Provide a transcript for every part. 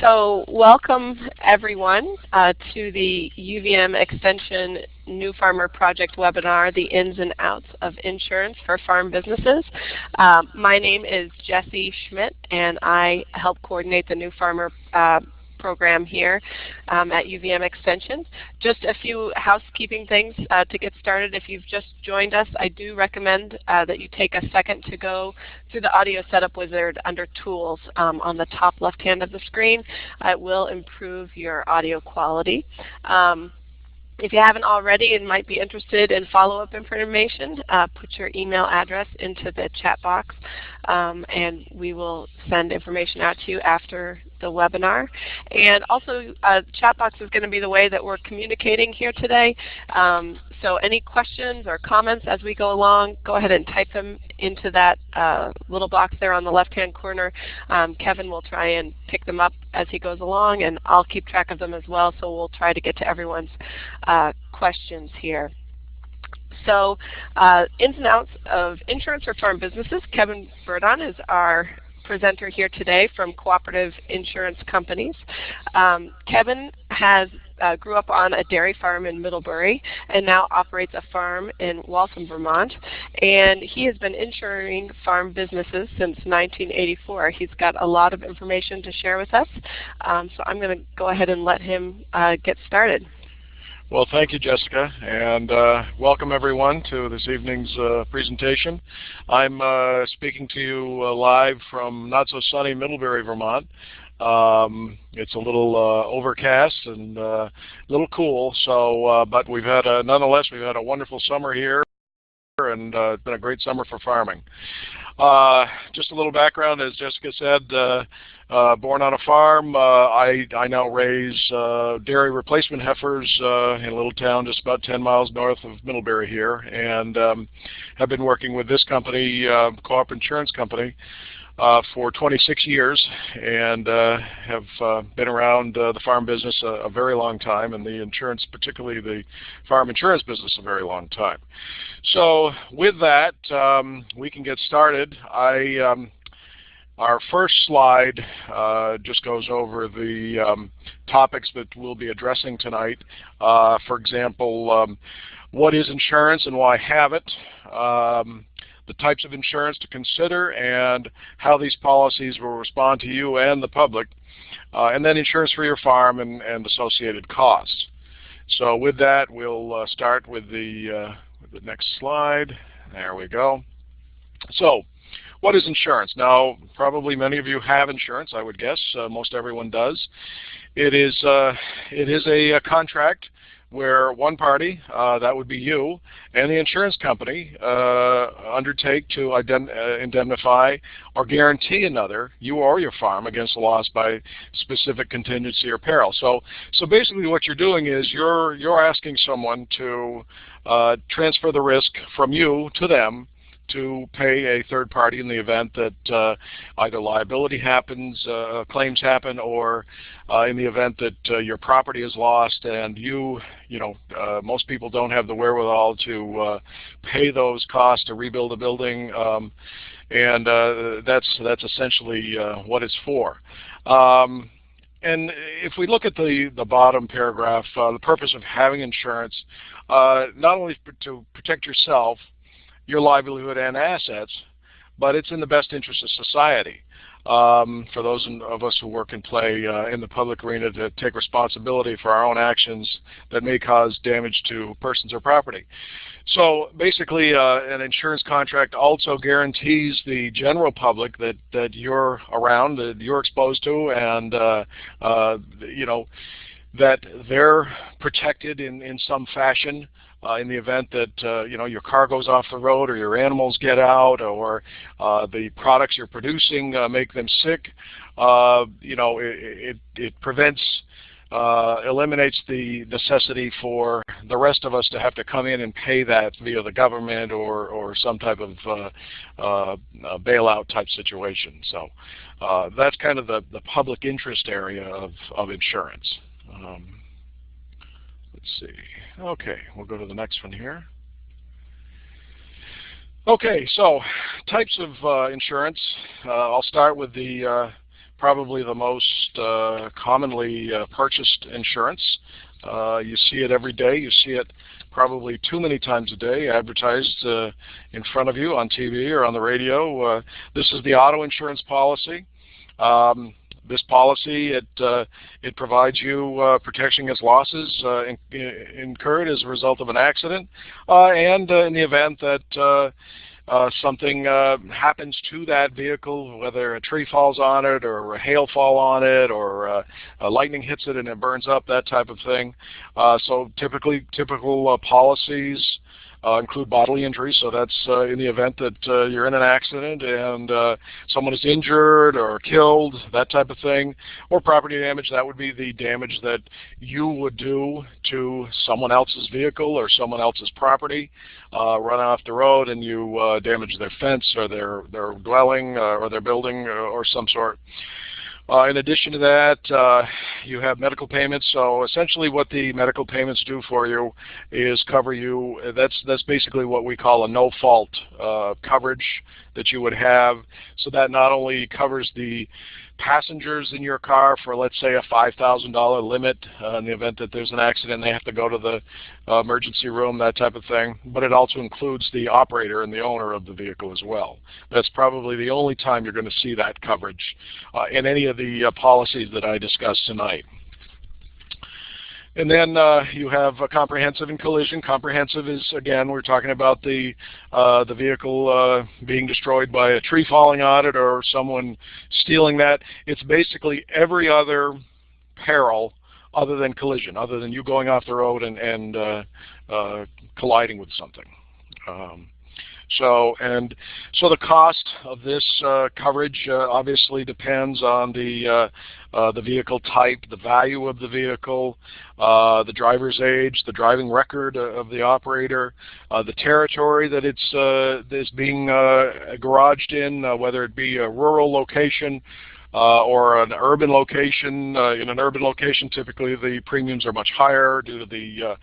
So welcome everyone uh, to the UVM Extension New Farmer Project webinar, The Ins and Outs of Insurance for Farm Businesses. Um, my name is Jessie Schmidt and I help coordinate the New Farmer uh, program here um, at UVM Extension. Just a few housekeeping things uh, to get started. If you've just joined us, I do recommend uh, that you take a second to go through the audio setup wizard under Tools um, on the top left hand of the screen. it will improve your audio quality. Um, if you haven't already and might be interested in follow-up information, uh, put your email address into the chat box um, and we will send information out to you after the webinar. And also, uh, chat box is going to be the way that we're communicating here today. Um, so any questions or comments as we go along, go ahead and type them into that uh, little box there on the left-hand corner. Um, Kevin will try and pick them up as he goes along, and I'll keep track of them as well, so we'll try to get to everyone's uh, questions here. So uh, ins and outs of insurance for farm businesses. Kevin Burdon is our presenter here today from Cooperative Insurance Companies. Um, Kevin has uh, grew up on a dairy farm in Middlebury and now operates a farm in Waltham, Vermont. And he has been insuring farm businesses since 1984. He's got a lot of information to share with us. Um, so I'm going to go ahead and let him uh, get started. Well, thank you, Jessica, and uh, welcome everyone to this evening's uh, presentation. I'm uh, speaking to you uh, live from not so sunny Middlebury, Vermont. Um, it's a little uh, overcast and uh, a little cool, so but we've had a, nonetheless we've had a wonderful summer here, and it's been a great summer for farming. just a little background, as Jessica said. Uh, born on a farm, uh, I, I now raise uh, dairy replacement heifers uh, in a little town just about 10 miles north of Middlebury here, and um, have been working with this company, uh, Co-op Insurance Company, uh, for 26 years, and have been around the farm business a, a, very long time, and the insurance, particularly the farm insurance business, a very long time. So with that, um, we can get started. I um, our first slide uh, just goes over the um, topics that we'll be addressing tonight. Uh, for example, um, what is insurance and why have it? Um, the types of insurance to consider and how these policies will respond to you and the public. Uh, and then insurance for your farm and, and, associated costs. So with that, we'll uh, start with the, uh, with the next slide. There we go. So what is insurance? Now, probably many of you have insurance, I would guess. Uh, most everyone does. It is, uh, it is a, a, contract where one party, uh, that would be you, and the insurance company uh, undertake to uh, indemnify or guarantee another, you or your farm, against loss by specific contingency or peril. So, so basically what you're doing is you're, you're asking someone to uh, transfer the risk from you to them to pay a third party in the event that uh, either liability happens, uh, claims happen, or uh, in the event that uh, your property is lost and you, you know, uh, most people don't have the wherewithal to uh, pay those costs to rebuild a building, um, and that's that's essentially what it's for. Um, and if we look at the, the bottom paragraph, the purpose of having insurance, not only to protect yourself, your livelihood and assets, but it's in the best interest of society. Um, for those of us who work and play uh, in the public arena to take responsibility for our own actions that may cause damage to persons or property. So basically uh, an insurance contract also guarantees the general public that, that you're around, that you're exposed to, and uh, uh you know that they're protected in, in some fashion uh, in the event that uh, you know your car goes off the road or your animals get out or uh, the products you're producing uh, make them sick. Uh, you know it, it, it prevents uh, eliminates the necessity for the rest of us to have to come in and pay that via the government or, or some type of uh, uh, bailout type situation. So uh, that's kind of the, the public interest area of, of insurance. Um, let's see. Okay, we'll go to the next one here. Okay, so types of uh, insurance. Uh, I'll start with the uh, probably the most uh, commonly uh, purchased insurance. Uh, you see it every day. You see it probably too many times a day advertised in front of you on TV or on the radio. This is the auto insurance policy. Um, this policy it uh, it provides you uh, protection against losses uh, in, incurred as a result of an accident, and in the event that uh, something uh, happens to that vehicle, whether a tree falls on it or a hail fall on it or uh, lightning hits it and it burns up, that type of thing. Uh, so typically, typical uh, policies uh, include bodily injury. So that's uh, in the event that uh, you're in an accident and uh, someone is injured or killed, that type of thing. Or property damage, that would be the damage that you would do to someone else's vehicle or someone else's property. Uh, run off the road and you uh, damage their fence or their, their dwelling or their building or, or some sort. Uh, in addition to that, uh, you have medical payments. So essentially what the medical payments do for you is cover you. That's, that's basically what we call a no-fault uh, coverage that you would have. So that not only covers the passengers in your car for let's say a $5,000 limit uh, in the event that there's an accident they have to go to the uh, emergency room, that type of thing. But it also includes the operator and the owner of the vehicle as well. That's probably the only time you're going to see that coverage uh, in any of the uh, policies that I discussed tonight. And then uh, you have a comprehensive and collision. Comprehensive is, again, we're talking about the, uh, the vehicle uh, being destroyed by a tree falling on it or someone stealing that. It's basically every other peril other than collision, other than you going off the road and, and uh, uh, colliding with something. Um, so and so the cost of this uh, coverage uh, obviously depends on the uh, uh the vehicle type, the value of the vehicle, uh, the driver's age, the driving record of the operator, uh, the territory that it's is being garaged in, whether it be a rural location or an urban location. in an urban location, typically the premiums are much higher due to the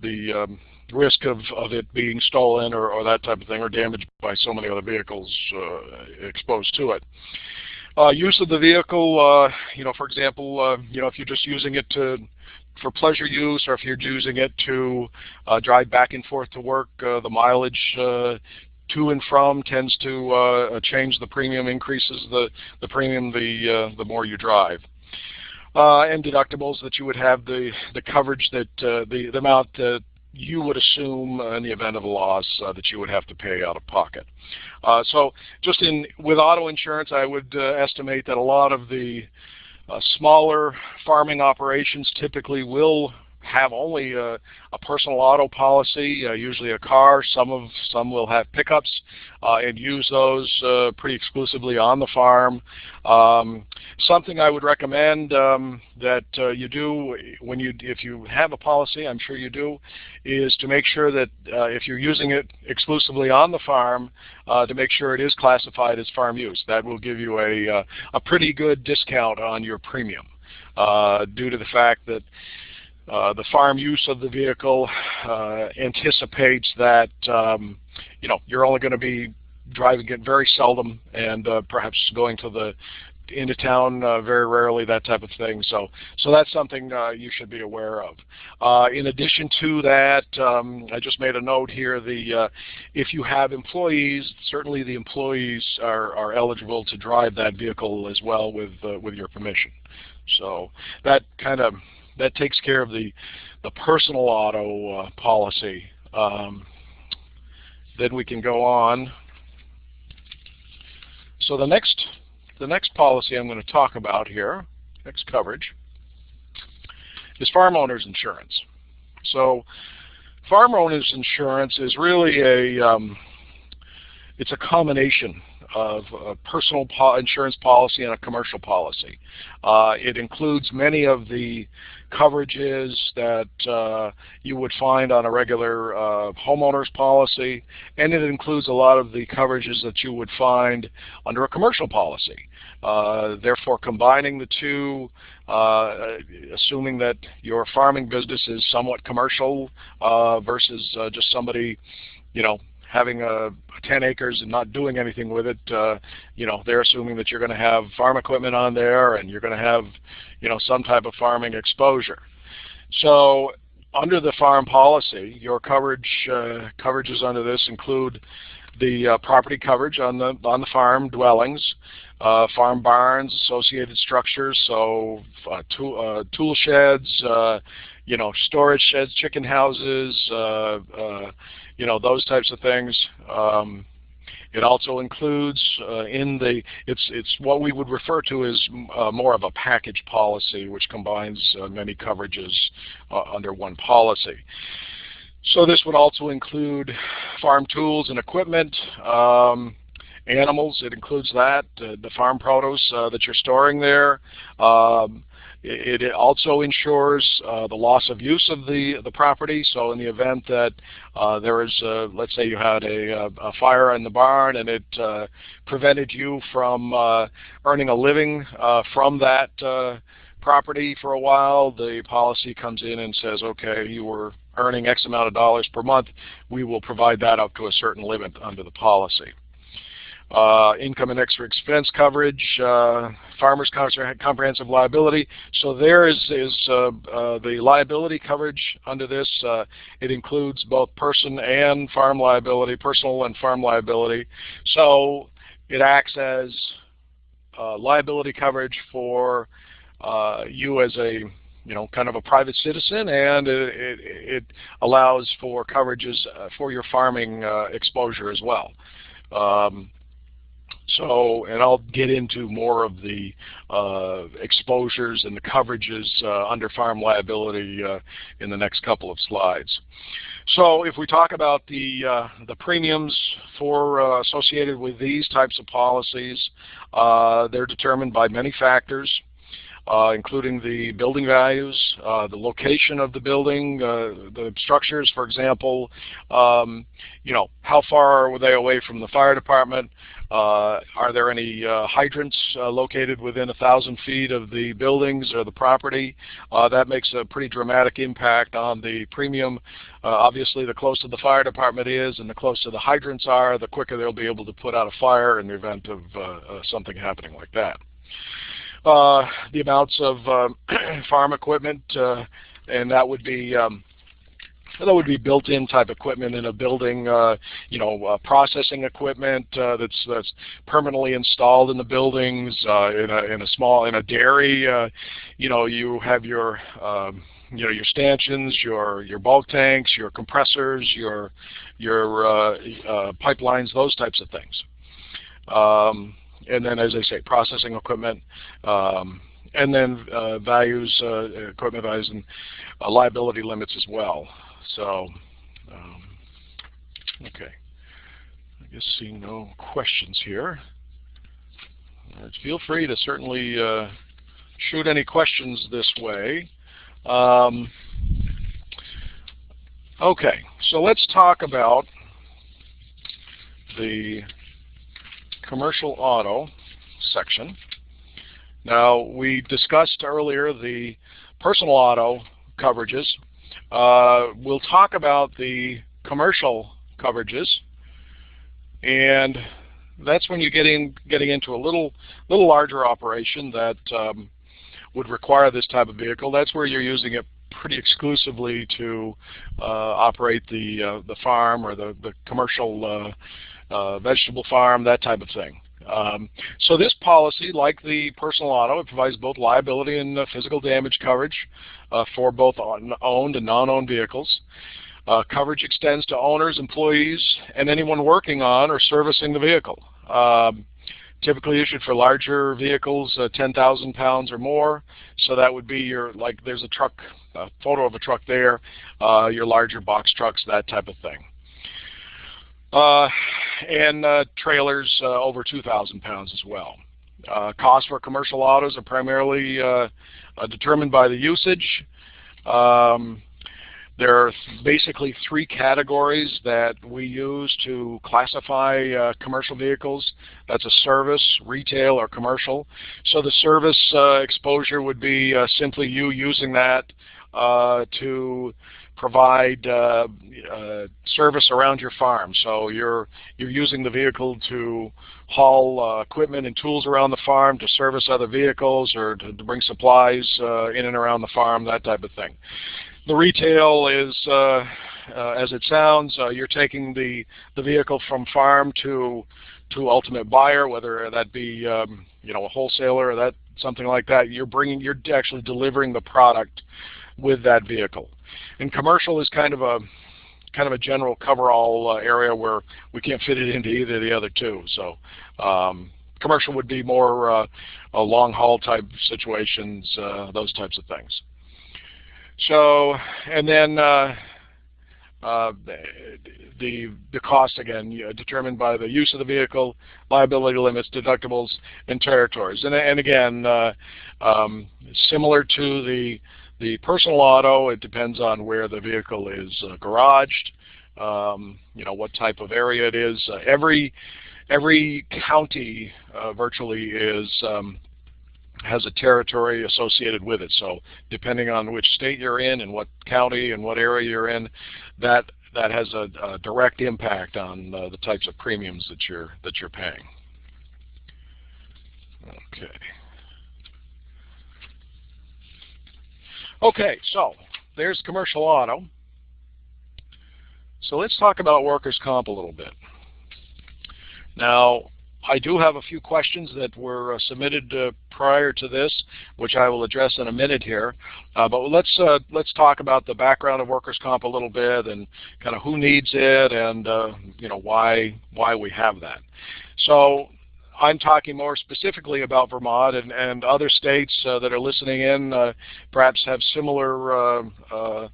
the um, risk of, of it being stolen or, or that type of thing or damaged by so many other vehicles uh, exposed to it. Uh, use of the vehicle, uh, you know, for example, uh, you know, if you're just using it to for pleasure use or if you're using it to uh, drive back and forth to work, uh, the mileage to and from tends to change the premium, increases the, the premium the, the more you drive. Uh, and deductibles that you would have the the coverage that uh, the the amount that you would assume uh, in the event of a loss uh, that you would have to pay out of pocket. Uh, so just in with auto insurance, I would uh, estimate that a lot of the uh, smaller farming operations typically will have only a, a personal auto policy, uh, usually a car. Some of some will have pickups uh, and use those uh, pretty exclusively on the farm. Um, something I would recommend um, that uh, you do when you if you have a policy, I'm sure you do, is to make sure that uh, if you're using it exclusively on the farm, uh, to make sure it is classified as farm use. That will give you a a pretty good discount on your premium. due to the fact that uh, the farm use of the vehicle uh, anticipates that um, you know you're only going to be driving it very seldom and uh, perhaps going to the into town uh, very rarely, that type of thing. So, so that's something uh, you should be aware of. In addition to that, um, I just made a note here. The if you have employees, certainly the employees are, are eligible to drive that vehicle as well with with your permission. So that kind of that takes care of the the personal auto uh, policy. Um, then we can go on. So the next the next policy I'm going to talk about here, next coverage, is farm owners insurance. So farm owners insurance is really a um, it's a combination of a personal po insurance policy and a commercial policy. Uh, it includes many of the coverages that uh, you would find on a regular uh, homeowner's policy, and it includes a lot of the coverages that you would find under a commercial policy. Uh, therefore, combining the two, uh, assuming that your farming business is somewhat commercial uh, versus just somebody, you know, having a 10 acres and not doing anything with it, uh, you know, they're assuming that you're going to have farm equipment on there and you're going to have, you know, some type of farming exposure. So under the farm policy, your coverage uh, coverages under this include the uh, property coverage on the on the farm dwellings, uh, farm barns, associated structures, so uh, tool, uh, tool sheds, uh, you know, storage sheds, chicken houses, you know, those types of things. Um, it also includes uh, in the, it's, it's what we would refer to as uh, more of a package policy, which combines uh, many coverages under one policy. So this would also include farm tools and equipment, um, animals, it includes that, uh, the farm produce uh, that you're storing there. Um, it, it, also insures uh, the loss of use of the, the property. So in the event that uh, there is, a, let's say you had a, a, fire in the barn and it uh, prevented you from uh, earning a living from that property for a while, the policy comes in and says, okay, you were earning X amount of dollars per month, we will provide that up to a certain limit under the policy. Uh, income and extra expense coverage, uh, farmers comprehensive liability. So there is, is uh, uh the liability coverage under this. Uh, it includes both person and farm liability, personal and farm liability. So it acts as uh, liability coverage for you as a you know, kind of a private citizen, and it, it, allows for coverages for your farming exposure as well. Um, so, and I'll get into more of the uh, exposures and the coverages uh, under farm liability uh, in the next couple of slides. So, if we talk about the uh, the premiums for uh, associated with these types of policies, uh, they're determined by many factors uh, including the building values, uh, the location of the building, uh, the structures, for example, um, you know, how far are they away from the fire department? Uh, are there any uh, hydrants uh, located within a thousand feet of the buildings or the property? that makes a pretty dramatic impact on the premium. obviously, the closer the fire department is and the closer the hydrants are, the quicker they'll be able to put out a fire in the event of something happening like that. Uh, the amounts of um, farm equipment, uh, and that would be um, that would be built-in type equipment in a building, uh, you know, uh, processing equipment uh, that's that's permanently installed in the buildings. Uh, in a in a small in a dairy, you know, you have your um, you know your stanchions, your your bulk tanks, your compressors, your your pipelines, those types of things. Um, and then, as I say, processing equipment, um, and then uh, values, uh, equipment values, and uh, liability limits as well. So, um, okay. I guess seeing no questions here. Uh, feel free to certainly uh, shoot any questions this way. Um, okay, so let's talk about the commercial auto section. Now, we discussed earlier the personal auto coverages. Uh, we'll talk about the commercial coverages, and that's when you're in getting into a little little larger operation that um, would require this type of vehicle. That's where you're using it pretty exclusively to uh, operate the uh, the farm or the the commercial uh, uh, vegetable farm, that type of thing. Um, so this policy, like the personal auto, it provides both liability and uh, physical damage coverage uh, for both owned and non-owned vehicles. Uh, coverage extends to owners, employees, and anyone working on or servicing the vehicle. Um, typically issued for larger vehicles, uh, 10,000 pounds or more. So that would be your, like there's a truck, a photo of a truck there, uh, your larger box trucks, that type of thing. Uh, and uh, trailers uh, over 2,000 pounds as well. Costs for commercial autos are primarily determined by the usage. Um, there are basically three categories that we use to classify uh, commercial vehicles. That's a service, retail, or commercial. So the service uh, exposure would be uh, simply you using that to provide uh, uh, service around your farm. So you're you're using the vehicle to haul uh, equipment and tools around the farm, to service other vehicles, or to, to bring supplies uh, in and around the farm, that type of thing. The retail is, uh, uh, as it sounds, you're taking the the vehicle from farm to to ultimate buyer, whether that be um, you know a wholesaler or that something like that. You're bringing, you're actually delivering the product with that vehicle. And commercial is kind of a kind of a general coverall uh, area where we can't fit it into either of the other two. So um, commercial would be more uh, a long haul type situations, uh, those types of things. So, and then uh, uh, the the cost again determined by the use of the vehicle, liability limits, deductibles, and territories. And, and again, uh, um, similar to the the personal auto, it depends on where the vehicle is uh, garaged, um, you know, what type of area it is. Uh, every, every county uh, virtually is um, has a territory associated with it. So depending on which state you're in and what county and what area you're in, that that has a, a direct impact on uh, the types of premiums that you're that you're paying. Okay. Okay, so there's commercial auto. So let's talk about workers' comp a little bit. Now, I do have a few questions that were uh, submitted uh, prior to this, which I will address in a minute here. Uh, but let's uh, let's talk about the background of workers' comp a little bit and kind of who needs it and uh, you know why why we have that. So I'm talking more specifically about Vermont and, and other states uh, that are listening in uh, perhaps have similar uh, uh,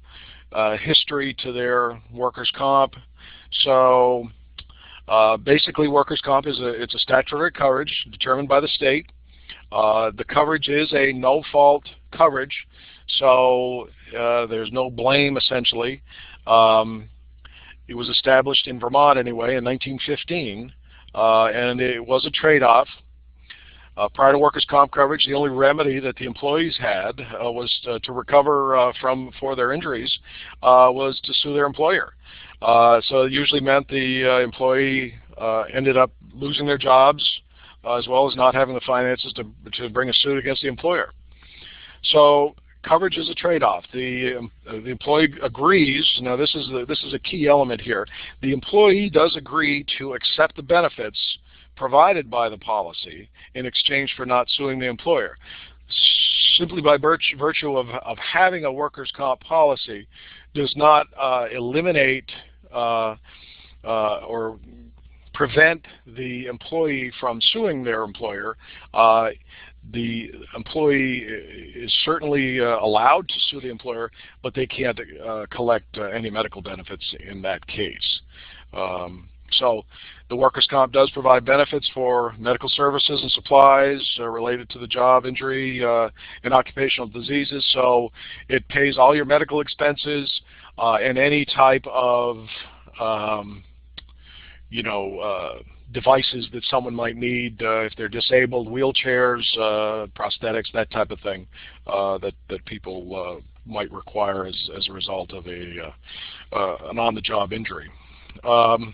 uh history to their workers' comp. So uh, basically workers' comp is a, it's a statutory coverage determined by the state. the coverage is a no-fault coverage, so there's no blame essentially. Um, it was established in Vermont anyway in 1915 uh, and it was a trade-off. Uh, prior to workers' comp coverage, the only remedy that the employees had uh, was to, to recover uh, from for their injuries uh, was to sue their employer. Uh, so it usually meant the employee ended up losing their jobs as well as not having the finances to, to bring a suit against the employer. So coverage is a trade-off. The, um, the employee agrees. Now, this is the, this is a key element here. The employee does agree to accept the benefits provided by the policy in exchange for not suing the employer. Simply by virtue, of, of having a workers' comp policy does not uh, eliminate uh, uh, or prevent the employee from suing their employer. The employee is certainly uh, allowed to sue the employer, but they can't uh, collect uh, any medical benefits in that case. Um, so the workers' comp does provide benefits for medical services and supplies uh, related to the job injury uh, and occupational diseases. So it pays all your medical expenses uh, and any type of, um, you know, devices that someone might need uh, if they're disabled, wheelchairs, uh, prosthetics, that type of thing uh, that, that people might require as, as a result of a, an on-the-job injury. Um,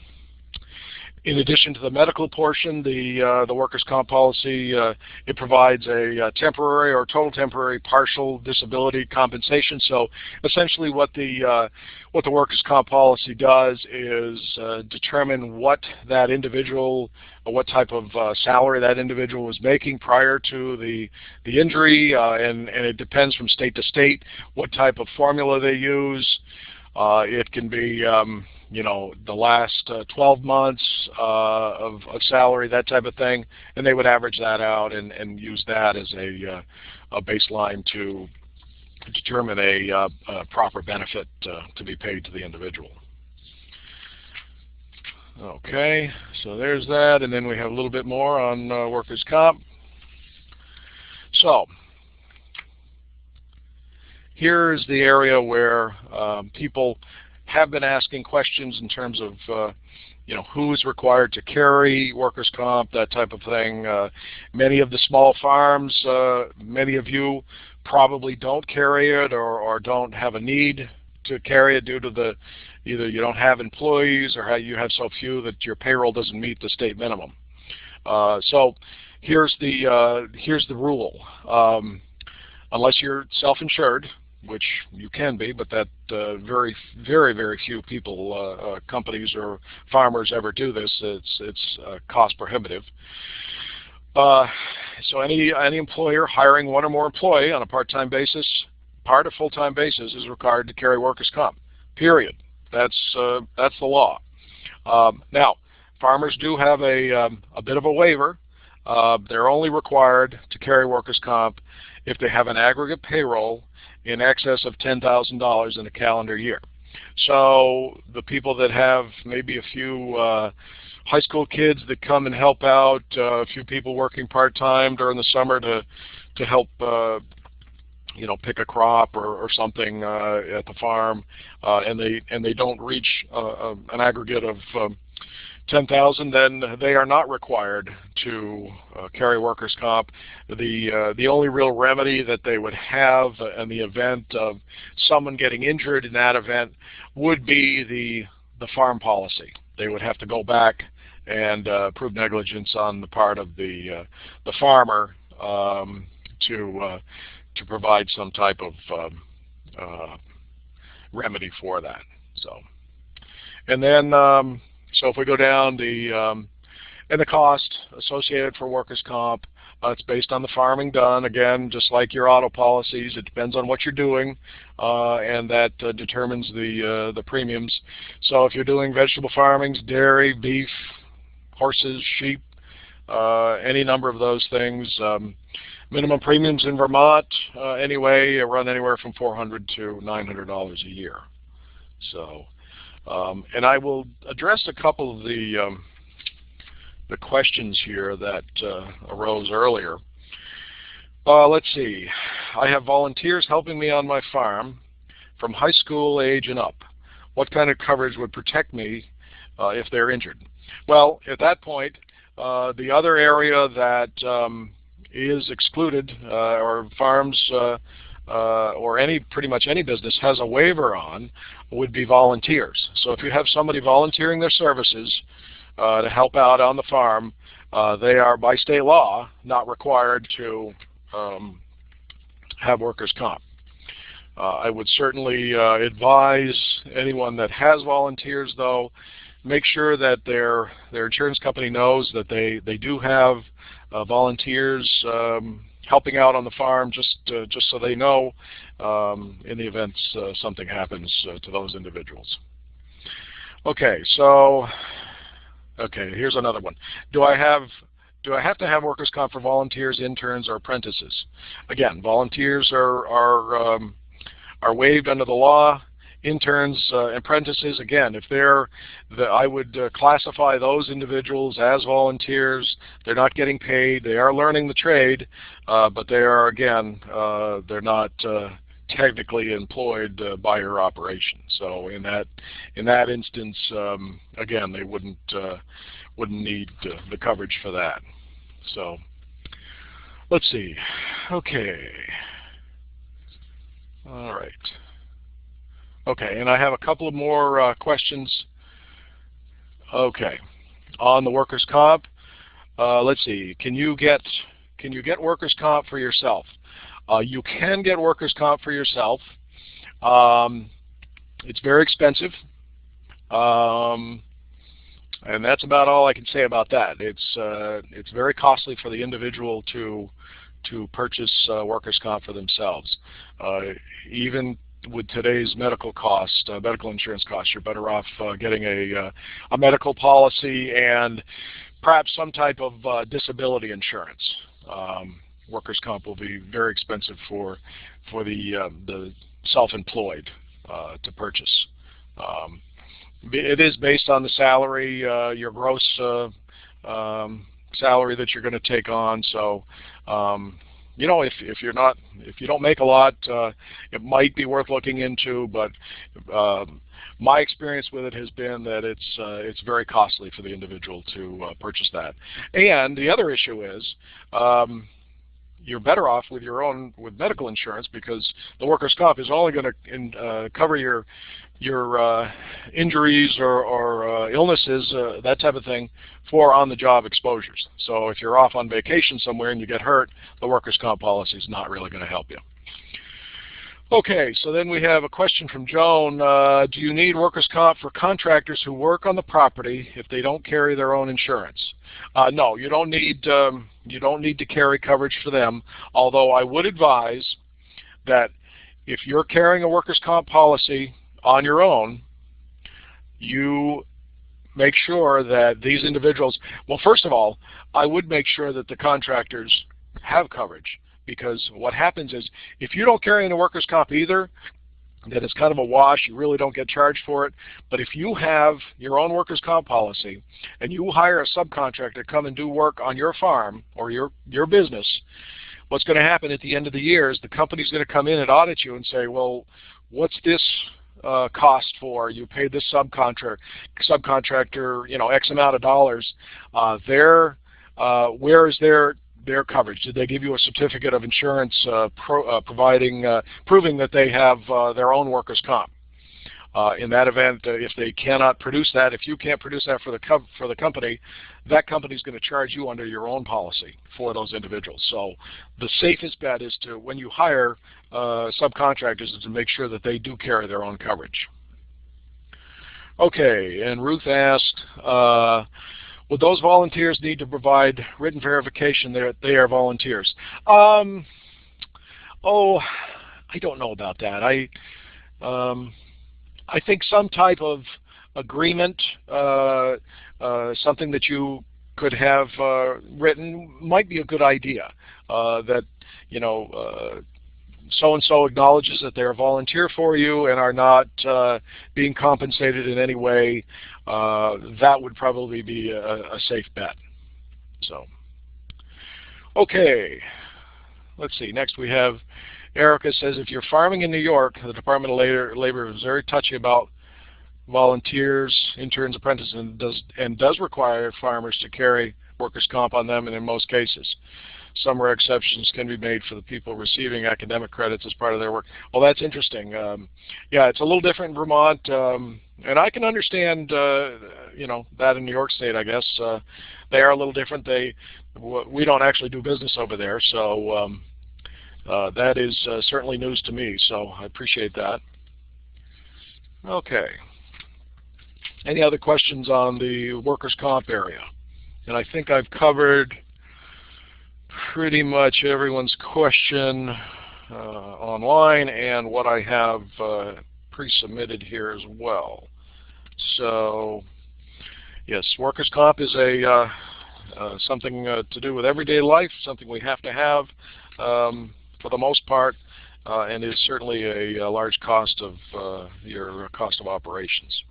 in addition to the medical portion, the uh, the workers' comp policy uh, it provides a, a, temporary or total temporary partial disability compensation. So essentially, what the uh, what the workers' comp policy does is uh, determine what that individual, what type of uh, salary that individual was making prior to the the injury, uh, and and it depends from state to state what type of formula they use. it can be um, you know, the last uh, 12 months uh, of, of, salary, that type of thing, and they would average that out and, and use that as a, uh, a baseline to determine a, uh, a proper benefit uh, to be paid to the individual. Okay, so there's that, and then we have a little bit more on uh, workers' comp. So, here's the area where um, people have been asking questions in terms of uh, you know, who is required to carry workers' comp, that type of thing. Uh, many of the small farms, uh, many of you probably don't carry it or, or don't have a need to carry it due to the either you don't have employees or you have so few that your payroll doesn't meet the state minimum. Uh, so here's the uh, here's the rule. Um, unless you're self-insured, which you can be, but that uh, very, very, very few people, uh, uh, companies or farmers ever do this. It's it's uh, cost prohibitive. Uh, so any any employer hiring one or more employee on a part-time basis, part or full-time basis, is required to carry workers' comp. Period. That's uh, that's the law. Um, now, farmers do have a um, a bit of a waiver. they're only required to carry workers' comp if they have an aggregate payroll in excess of $10,000 in a calendar year. So the people that have maybe a few uh, high school kids that come and help out, uh, a few people working part-time during the summer to to help uh, you know pick a crop or, or something uh, at the farm, uh, and they and they don't reach uh, uh an aggregate of um, 10,000, then they are not required to uh, carry workers' comp. The, uh, the only real remedy that they would have in the event of someone getting injured in that event would be the, the farm policy. They would have to go back and uh, prove negligence on the part of the, uh, the farmer um, to, uh, to provide some type of um, uh, remedy for that. So, and then um, so if we go down the um, and the cost associated for workers' comp, uh, it's based on the farming done. Again, just like your auto policies, it depends on what you're doing, uh, and that uh, determines the uh, the premiums. So if you're doing vegetable farmings, dairy, beef, horses, sheep, uh, any number of those things. Um, minimum premiums in Vermont, uh, anyway, run anywhere from 400 to $900 a year. So um, and I will address a couple of the um, the questions here that uh, arose earlier. Uh, let's see. I have volunteers helping me on my farm from high school age and up. What kind of coverage would protect me uh, if they're injured? Well, at that point, uh, the other area that um, is excluded uh, or farms uh, or any pretty much any business has a waiver on would be volunteers. So if you have somebody volunteering their services uh, to help out on the farm, uh, they are by state law not required to um, have workers' comp. Uh, I would certainly uh, advise anyone that has volunteers, though, make sure that their their insurance company knows that they they do have uh, volunteers um, helping out on the farm just uh, just so they know um, in the event uh, something happens uh, to those individuals. Okay, so okay, here's another one. Do I have do I have to have workers' comp for volunteers, interns, or apprentices? Again, volunteers are are um, are waived under the law interns, uh, apprentices, again, if they're, the, I would uh, classify those individuals as volunteers. They're not getting paid. They are learning the trade, uh, but they are, again, uh, they're not uh, technically employed uh, by your operation. So in that, in that instance, um, again, they wouldn't, wouldn't need the coverage for that. So let's see. Okay. All right. Okay, and I have a couple of more uh, questions. Okay, on the workers' comp, uh, let's see. Can you get can you get workers' comp for yourself? Uh, you can get workers' comp for yourself. Um, it's very expensive, um, and that's about all I can say about that. It's uh, it's very costly for the individual to to purchase uh, workers' comp for themselves. Uh, even with today's medical cost, uh, medical insurance costs, you're better off uh, getting a, uh, a medical policy and perhaps some type of uh, disability insurance. Um, workers' comp will be very expensive for for the uh, the self-employed to purchase. Um, it is based on the salary, your gross um, salary that you're going to take on. So um, you know, if if you're not if you don't make a lot, uh, it might be worth looking into. But um, my experience with it has been that it's uh, it's very costly for the individual to uh, purchase that. And the other issue is, um, you're better off with your own with medical insurance because the workers' comp is only going to uh, cover your your uh, injuries or, or uh, illnesses, uh, that type of thing, for on-the-job exposures. So if you're off on vacation somewhere and you get hurt, the workers' comp policy is not really going to help you. Okay, so then we have a question from Joan. Uh, do you need workers' comp for contractors who work on the property if they don't carry their own insurance? Uh, no, you don't need um, you don't need to carry coverage for them. Although I would advise that if you're carrying a workers' comp policy on your own, you make sure that these individuals, well, first of all, I would make sure that the contractors have coverage because what happens is if you don't carry in a workers' comp either, then it's kind of a wash. You really don't get charged for it. But if you have your own workers' comp policy and you hire a subcontractor to come and do work on your farm or your, your business, what's going to happen at the end of the year is the company's going to come in and audit you and say, well, what's this uh, cost for. You paid this subcontractor, subcontractor, you know, X amount of dollars. Uh, their, uh, where is their their coverage? Did they give you a certificate of insurance uh, pro, uh, providing uh, proving that they have their own workers' comp? In that event, if they cannot produce that, if you can't produce that for the for the company, that company is going to charge you under your own policy for those individuals. So the safest bet is to, when you hire subcontractors, is to make sure that they do carry their own coverage. Okay, and Ruth asked, would those volunteers need to provide written verification that they are volunteers? Um, oh, I don't know about that. I um, I think some type of agreement, uh, uh, something that you could have uh, written might be a good idea. Uh, that you know, uh, so and so acknowledges that they're a volunteer for you and are not uh, being compensated in any way. that would probably be a, a safe bet. So, okay, let's see. Next we have Erica says, if you're farming in New York, the Department of Labor, Labor is very touchy about volunteers, interns, apprentices, and does, and does require farmers to carry workers' comp on them, and in most cases. Some rare exceptions can be made for the people receiving academic credits as part of their work. Well, that's interesting. Um, yeah, it's a little different in Vermont, um, and I can understand, uh, you know, that in New York State. I guess uh, they are a little different. They, we don't actually do business over there, so um, uh, that is uh, certainly news to me, so I appreciate that. Okay. Any other questions on the workers' comp area? And I think I've covered pretty much everyone's question uh, online and what I have uh, pre-submitted here as well. So, yes, workers' comp is a uh, uh something uh, to do with everyday life, something we have to have. Um, for the most part, uh, and is certainly a, a large cost of uh, your cost of operations.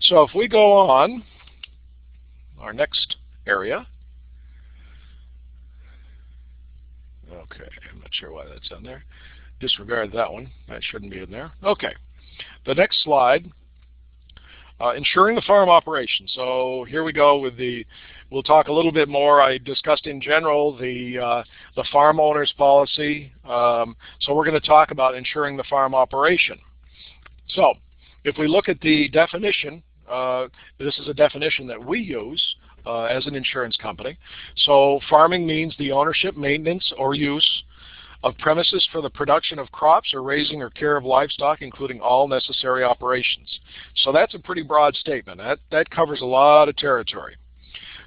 So if we go on, our next area. Okay, I'm not sure why that's on there. Disregard that one. That shouldn't be in there. Okay, the next slide, uh, insuring the farm operation. So here we go with the We'll talk a little bit more. I discussed in general the uh, the farm owner's policy. Um, so we're going to talk about insuring the farm operation. So if we look at the definition, uh, this is a definition that we use uh, as an insurance company. So farming means the ownership, maintenance, or use of premises for the production of crops or raising or care of livestock, including all necessary operations. So that's a pretty broad statement. That, that covers a lot of territory.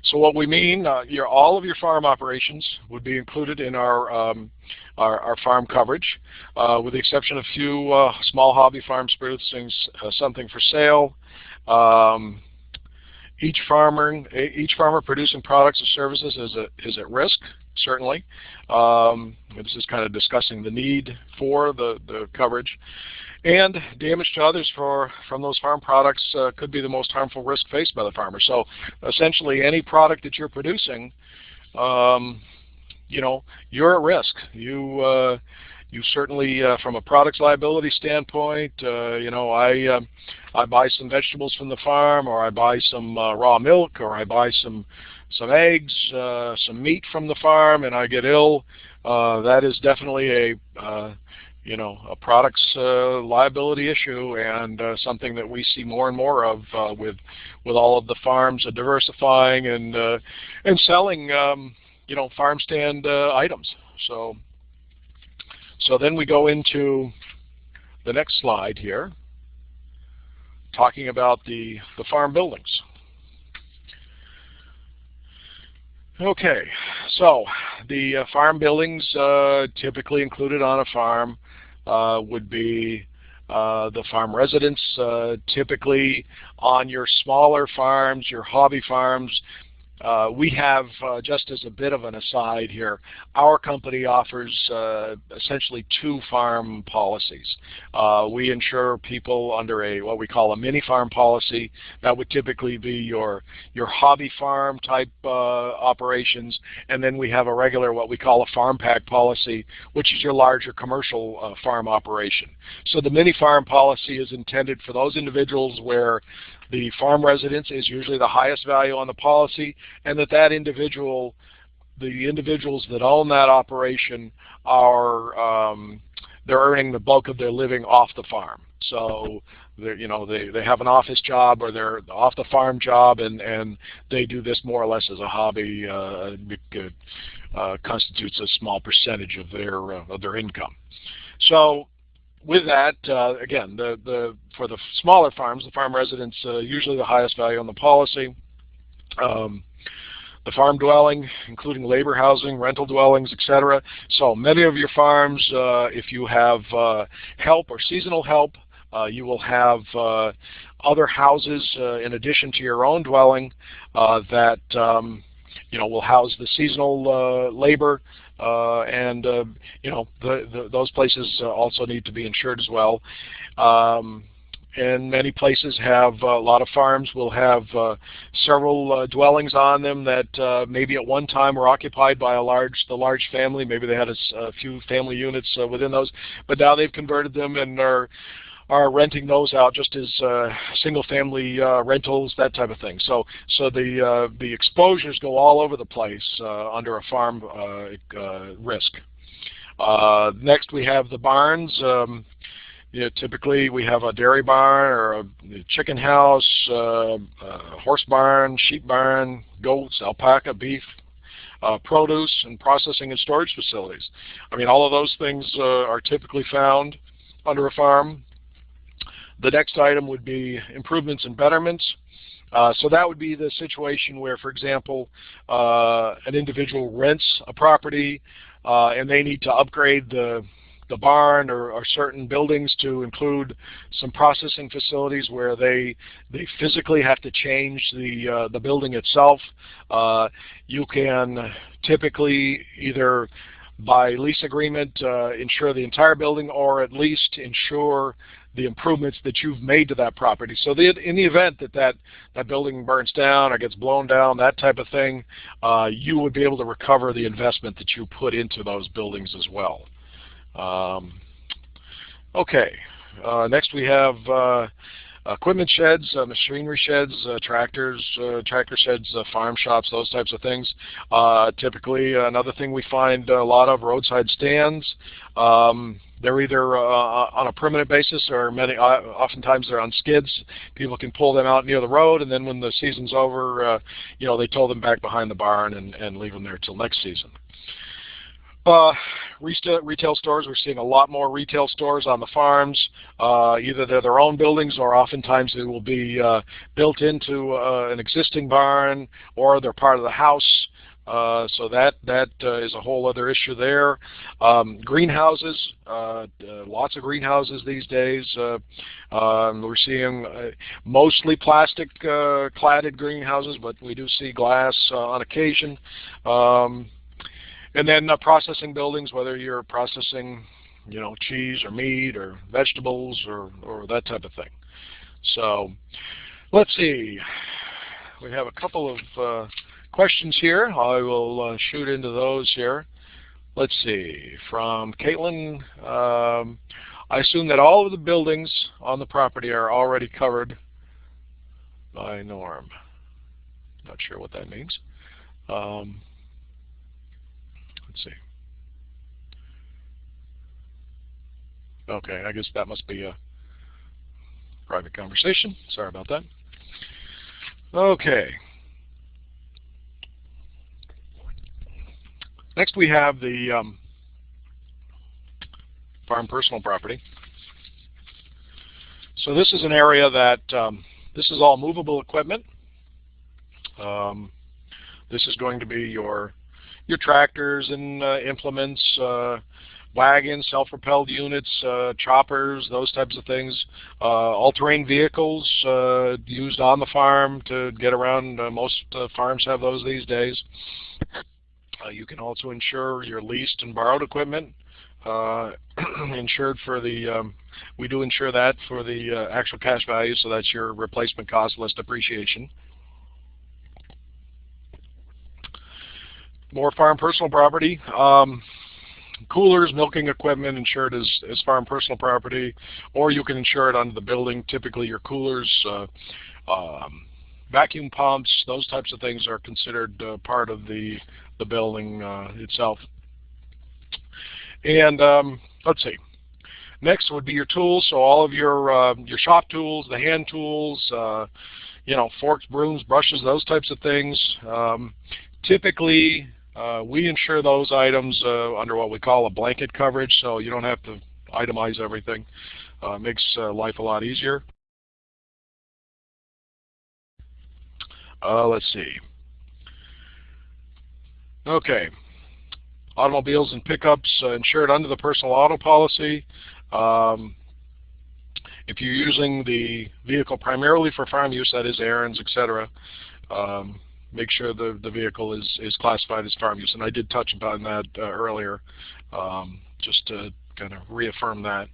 So what we mean, uh, your, all of your farm operations would be included in our um, our, our, farm coverage, uh, with the exception of a few uh, small hobby farms producing uh, something for sale. Um, each farmer, each farmer producing products or services is, a, is at risk, certainly. Um, this is kind of discussing the need for the, the coverage. And damage to others for, from those farm products uh, could be the most harmful risk faced by the farmer. So essentially any product that you're producing, um, you know, you're at risk. You, uh, you certainly, uh, from a products liability standpoint, uh, you know, I, uh, I buy some vegetables from the farm, or I buy some uh, raw milk, or I buy some, some eggs, uh, some meat from the farm, and I get ill uh, that is definitely a uh, you know a product's uh, liability issue and uh, something that we see more and more of uh, with with all of the farms diversifying and uh, and selling um, you know farm stand uh, items. So so then we go into the next slide here, talking about the the farm buildings. Okay, so the uh, farm buildings uh, typically included on a farm uh, would be uh, the farm residence. Uh, typically on your smaller farms, your hobby farms, uh, we have, uh, just as a bit of an aside here, our company offers uh, essentially two farm policies. Uh, we insure people under a what we call a mini farm policy. That would typically be your your hobby farm type uh, operations, and then we have a regular what we call a farm pack policy, which is your larger commercial farm operation. So the mini farm policy is intended for those individuals where the farm residence is usually the highest value on the policy, and that that individual, the individuals that own that operation are um, they're earning the bulk of their living off the farm. So you know they they have an office job or they're off the farm job and and they do this more or less as a hobby. Uh, it, uh, constitutes a small percentage of their uh, of their income. So with that, uh, again, the, the, for the smaller farms, the farm residents uh, usually the highest value on the policy. Um, the farm dwelling, including labor housing, rental dwellings, etc. So many of your farms, uh, if you have uh, help or seasonal help, uh, you will have uh, other houses in addition to your own dwelling that um, you know will house the seasonal labor and uh, you know the, the, those places uh, also need to be insured as well. Um, and many places have uh, a lot of farms will have uh, several uh, dwellings on them that uh, maybe at one time were occupied by a large the large family maybe they had a, a few family units within those but now they've converted them and are are renting those out just as uh, single-family uh, rentals, that type of thing. So, so the uh, the exposures go all over the place uh, under a farm uh, uh, risk. next, we have the barns. Um, you know, typically, we have a dairy barn or a chicken house, horse barn, sheep barn, goats, alpaca, beef, uh, produce and processing and storage facilities. I mean, all of those things uh, are typically found under a farm. The next item would be improvements and betterments. Uh, so that would be the situation where, for example, uh, an individual rents a property uh, and they need to upgrade the the barn or, or, certain buildings to include some processing facilities where they they physically have to change the uh, the building itself. Uh, you can typically either by lease agreement uh, insure the entire building or at least insure the improvements that you've made to that property. So the, in the event that, that that building burns down or gets blown down, that type of thing, uh, you would be able to recover the investment that you put into those buildings as well. Um, okay, uh, next we have uh, equipment sheds, uh, machinery sheds, uh, tractors, uh, tractor sheds, uh, farm shops, those types of things. typically, another thing we find a lot of roadside stands. Um, they're either uh, on a permanent basis or many, uh, oftentimes they're on skids. People can pull them out near the road, and then when the season's over, uh, you know, they tow them back behind the barn and, and leave them there till next season. Uh, retail stores, we're seeing a lot more retail stores on the farms. Uh, either they're their own buildings or oftentimes they will be uh, built into uh, an existing barn or they're part of the house. Uh, so that that uh, is a whole other issue there. Um, greenhouses, lots of greenhouses these days. Um, we're seeing mostly plastic cladded greenhouses, but we do see glass on occasion. Um, and then processing buildings, whether you're processing, you know, cheese or meat or vegetables or or that type of thing. So let's see. We have a couple of questions here. I will uh, shoot into those here. Let's see, from Caitlin, um, I assume that all of the buildings on the property are already covered by NORM. Not sure what that means. Um, frequency. Okay, I guess that must be a private conversation. Sorry about that. Okay. Next we have the um, farm personal property. So this is an area that um, this is all movable equipment. Um, this is going to be your your tractors and uh, implements, uh, wagons, self-propelled units, uh, choppers, those types of things. Uh, all-terrain vehicles uh, used on the farm to get around. Uh, most farms have those these days. you can also insure your leased and borrowed equipment. insured for the, um, we do insure that for the actual cash value, so that's your replacement cost less depreciation. More farm personal property. Um, coolers, milking equipment insured as, as farm personal property, or you can insure it under the building. Typically your coolers, uh, um, vacuum pumps, those types of things are considered uh, part of the, the building uh, itself. And um, let's see. Next would be your tools. So all of your uh, your shop tools, the hand tools, uh, you know, forks, brooms, brushes, those types of things. Um, typically, we insure those items uh, under what we call a blanket coverage, so you don't have to itemize everything. Uh, makes uh, life a lot easier. Uh, let's see. Okay. Automobiles and pickups uh, insured under the personal auto policy. Um, if you're using the vehicle primarily for farm use, that is errands, etc., um, make sure the, the vehicle is, is classified as farm use. And I did touch upon that uh, earlier, um, just to kind of reaffirm that.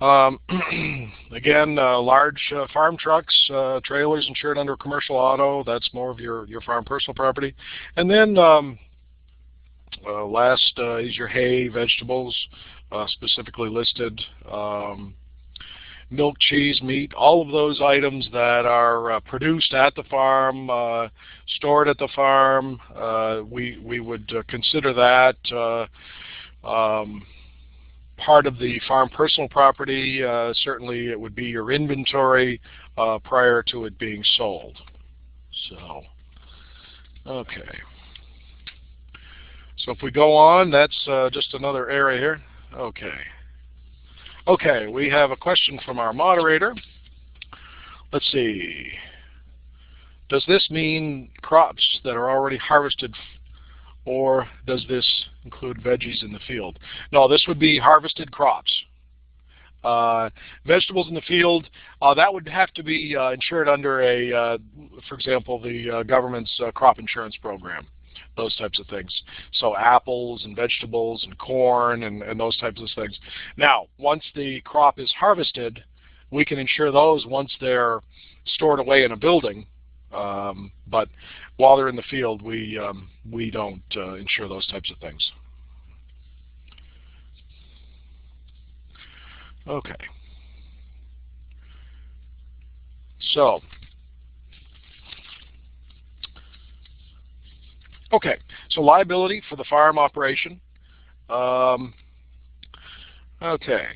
Um, again, uh, large uh, farm trucks, uh, trailers insured under commercial auto, that's more of your, your farm personal property. And then um, uh, last uh, is your hay, vegetables, specifically listed. Um, milk, cheese, meat, all of those items that are uh, produced at the farm, uh, stored at the farm, uh, we, we would uh, consider that uh, um, part of the farm personal property. Uh, certainly it would be your inventory prior to it being sold. So, okay. So if we go on, that's just another area here. Okay. Okay, we have a question from our moderator. Let's see. Does this mean crops that are already harvested or does this include veggies in the field? No, this would be harvested crops. Uh, vegetables in the field, uh, that would have to be uh, insured under a, uh, for example, the uh, government's uh, crop insurance program those types of things. So apples and vegetables and corn and, and those types of things. Now, once the crop is harvested, we can insure those once they're stored away in a building. Um, but while they're in the field, we um, we don't uh, insure those types of things. Okay. So Okay, so liability for the farm operation. Um, okay,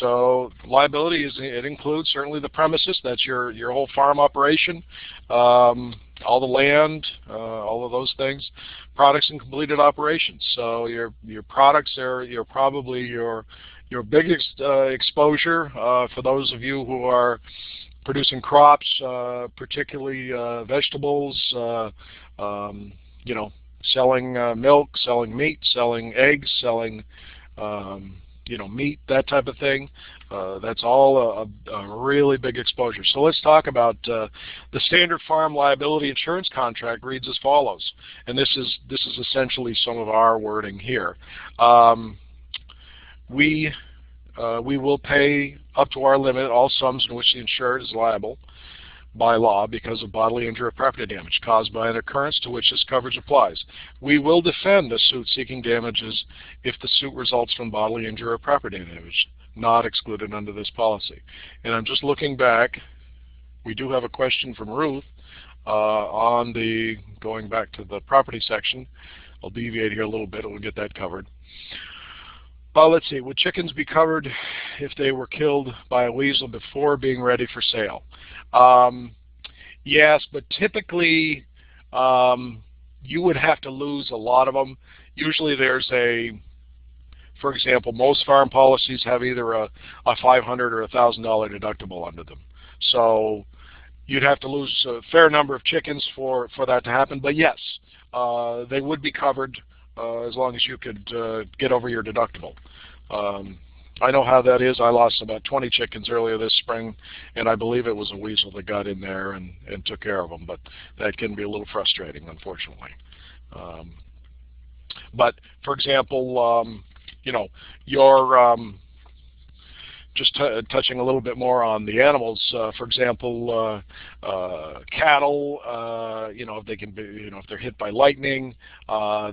so liability is it includes certainly the premises. That's your your whole farm operation, um, all the land, uh, all of those things. Products and completed operations. So your your products are your probably your your biggest uh, exposure uh, for those of you who are producing crops, uh, particularly uh, vegetables. Uh, um, you know, selling uh, milk, selling meat, selling eggs, selling um, you know meat, that type of thing. Uh, that's all a, a, really big exposure. So let's talk about uh, the standard farm liability insurance contract reads as follows, and this is this is essentially some of our wording here. Um, we uh, we will pay up to our limit all sums in which the insured is liable by law because of bodily injury or property damage caused by an occurrence to which this coverage applies. We will defend a suit seeking damages if the suit results from bodily injury or property damage, not excluded under this policy. And I'm just looking back. We do have a question from Ruth uh, on the, going back to the property section. I'll deviate here a little bit we'll get that covered. Uh, let's see, would chickens be covered if they were killed by a weasel before being ready for sale? Um, yes, but typically um, you would have to lose a lot of them. Usually there's a, for example, most farm policies have either a, a 500 or a $1,000 deductible under them. So you'd have to lose a fair number of chickens for, for that to happen. But yes, uh, they would be covered as long as you could uh, get over your deductible. Um, I know how that is. I lost about 20 chickens earlier this spring, and I believe it was a weasel that got in there and, and took care of them. But that can be a little frustrating, unfortunately. Um, but for example, um, you know, your um, just touching a little bit more on the animals, uh, for example, uh, uh, cattle, you know, if they can be, you know, if they're hit by lightning,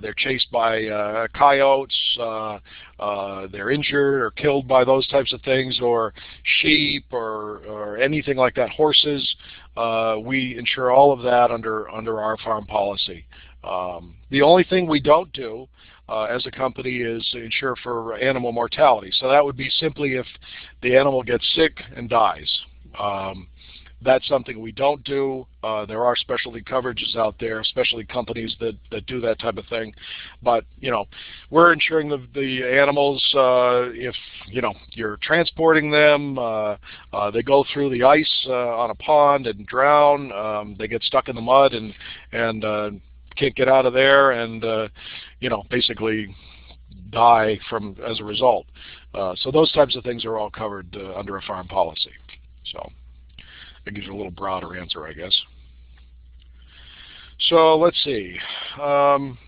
they're chased by coyotes, they're injured or killed by those types of things, or sheep or, or anything like that, horses, we insure all of that under, under our farm policy. Um, the only thing we don't do uh, as a company is insure for animal mortality. So that would be simply if the animal gets sick and dies. Um, that's something we don't do. Uh, there are specialty coverages out there, especially companies that, that do that type of thing. But, you know, we're insuring the, the animals uh, if, you know, you're transporting them, uh, uh they go through the ice uh, on a pond and drown, um, they get stuck in the mud and, and uh, can't get out of there and, uh, you know, basically die from as a result. Uh, so those types of things are all covered uh, under a farm policy. So that gives you a little broader answer, I guess. So let's see. Um,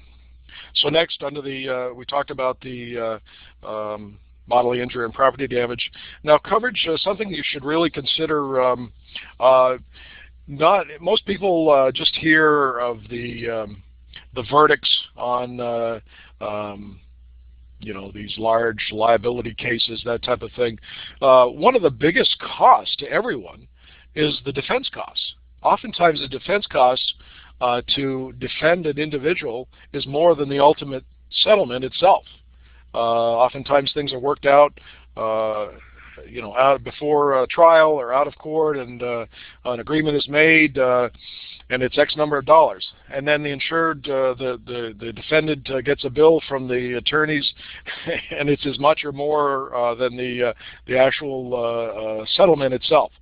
so next, under the uh, we talked about the uh, um, bodily injury and property damage. Now, coverage is something you should really consider. Um, uh, not most people uh, just hear of the um, the verdicts on uh, um, you know these large liability cases, that type of thing. Uh, one of the biggest costs to everyone is the defense costs. Oftentimes, the defense costs uh, to defend an individual is more than the ultimate settlement itself. Uh, oftentimes, things are worked out uh, you know, out before trial or out of court, and uh, an agreement is made, uh, and it's X number of dollars, and then the insured, uh, the the the defendant uh, gets a bill from the attorneys, and it's as much or more uh, than the uh, the actual settlement itself.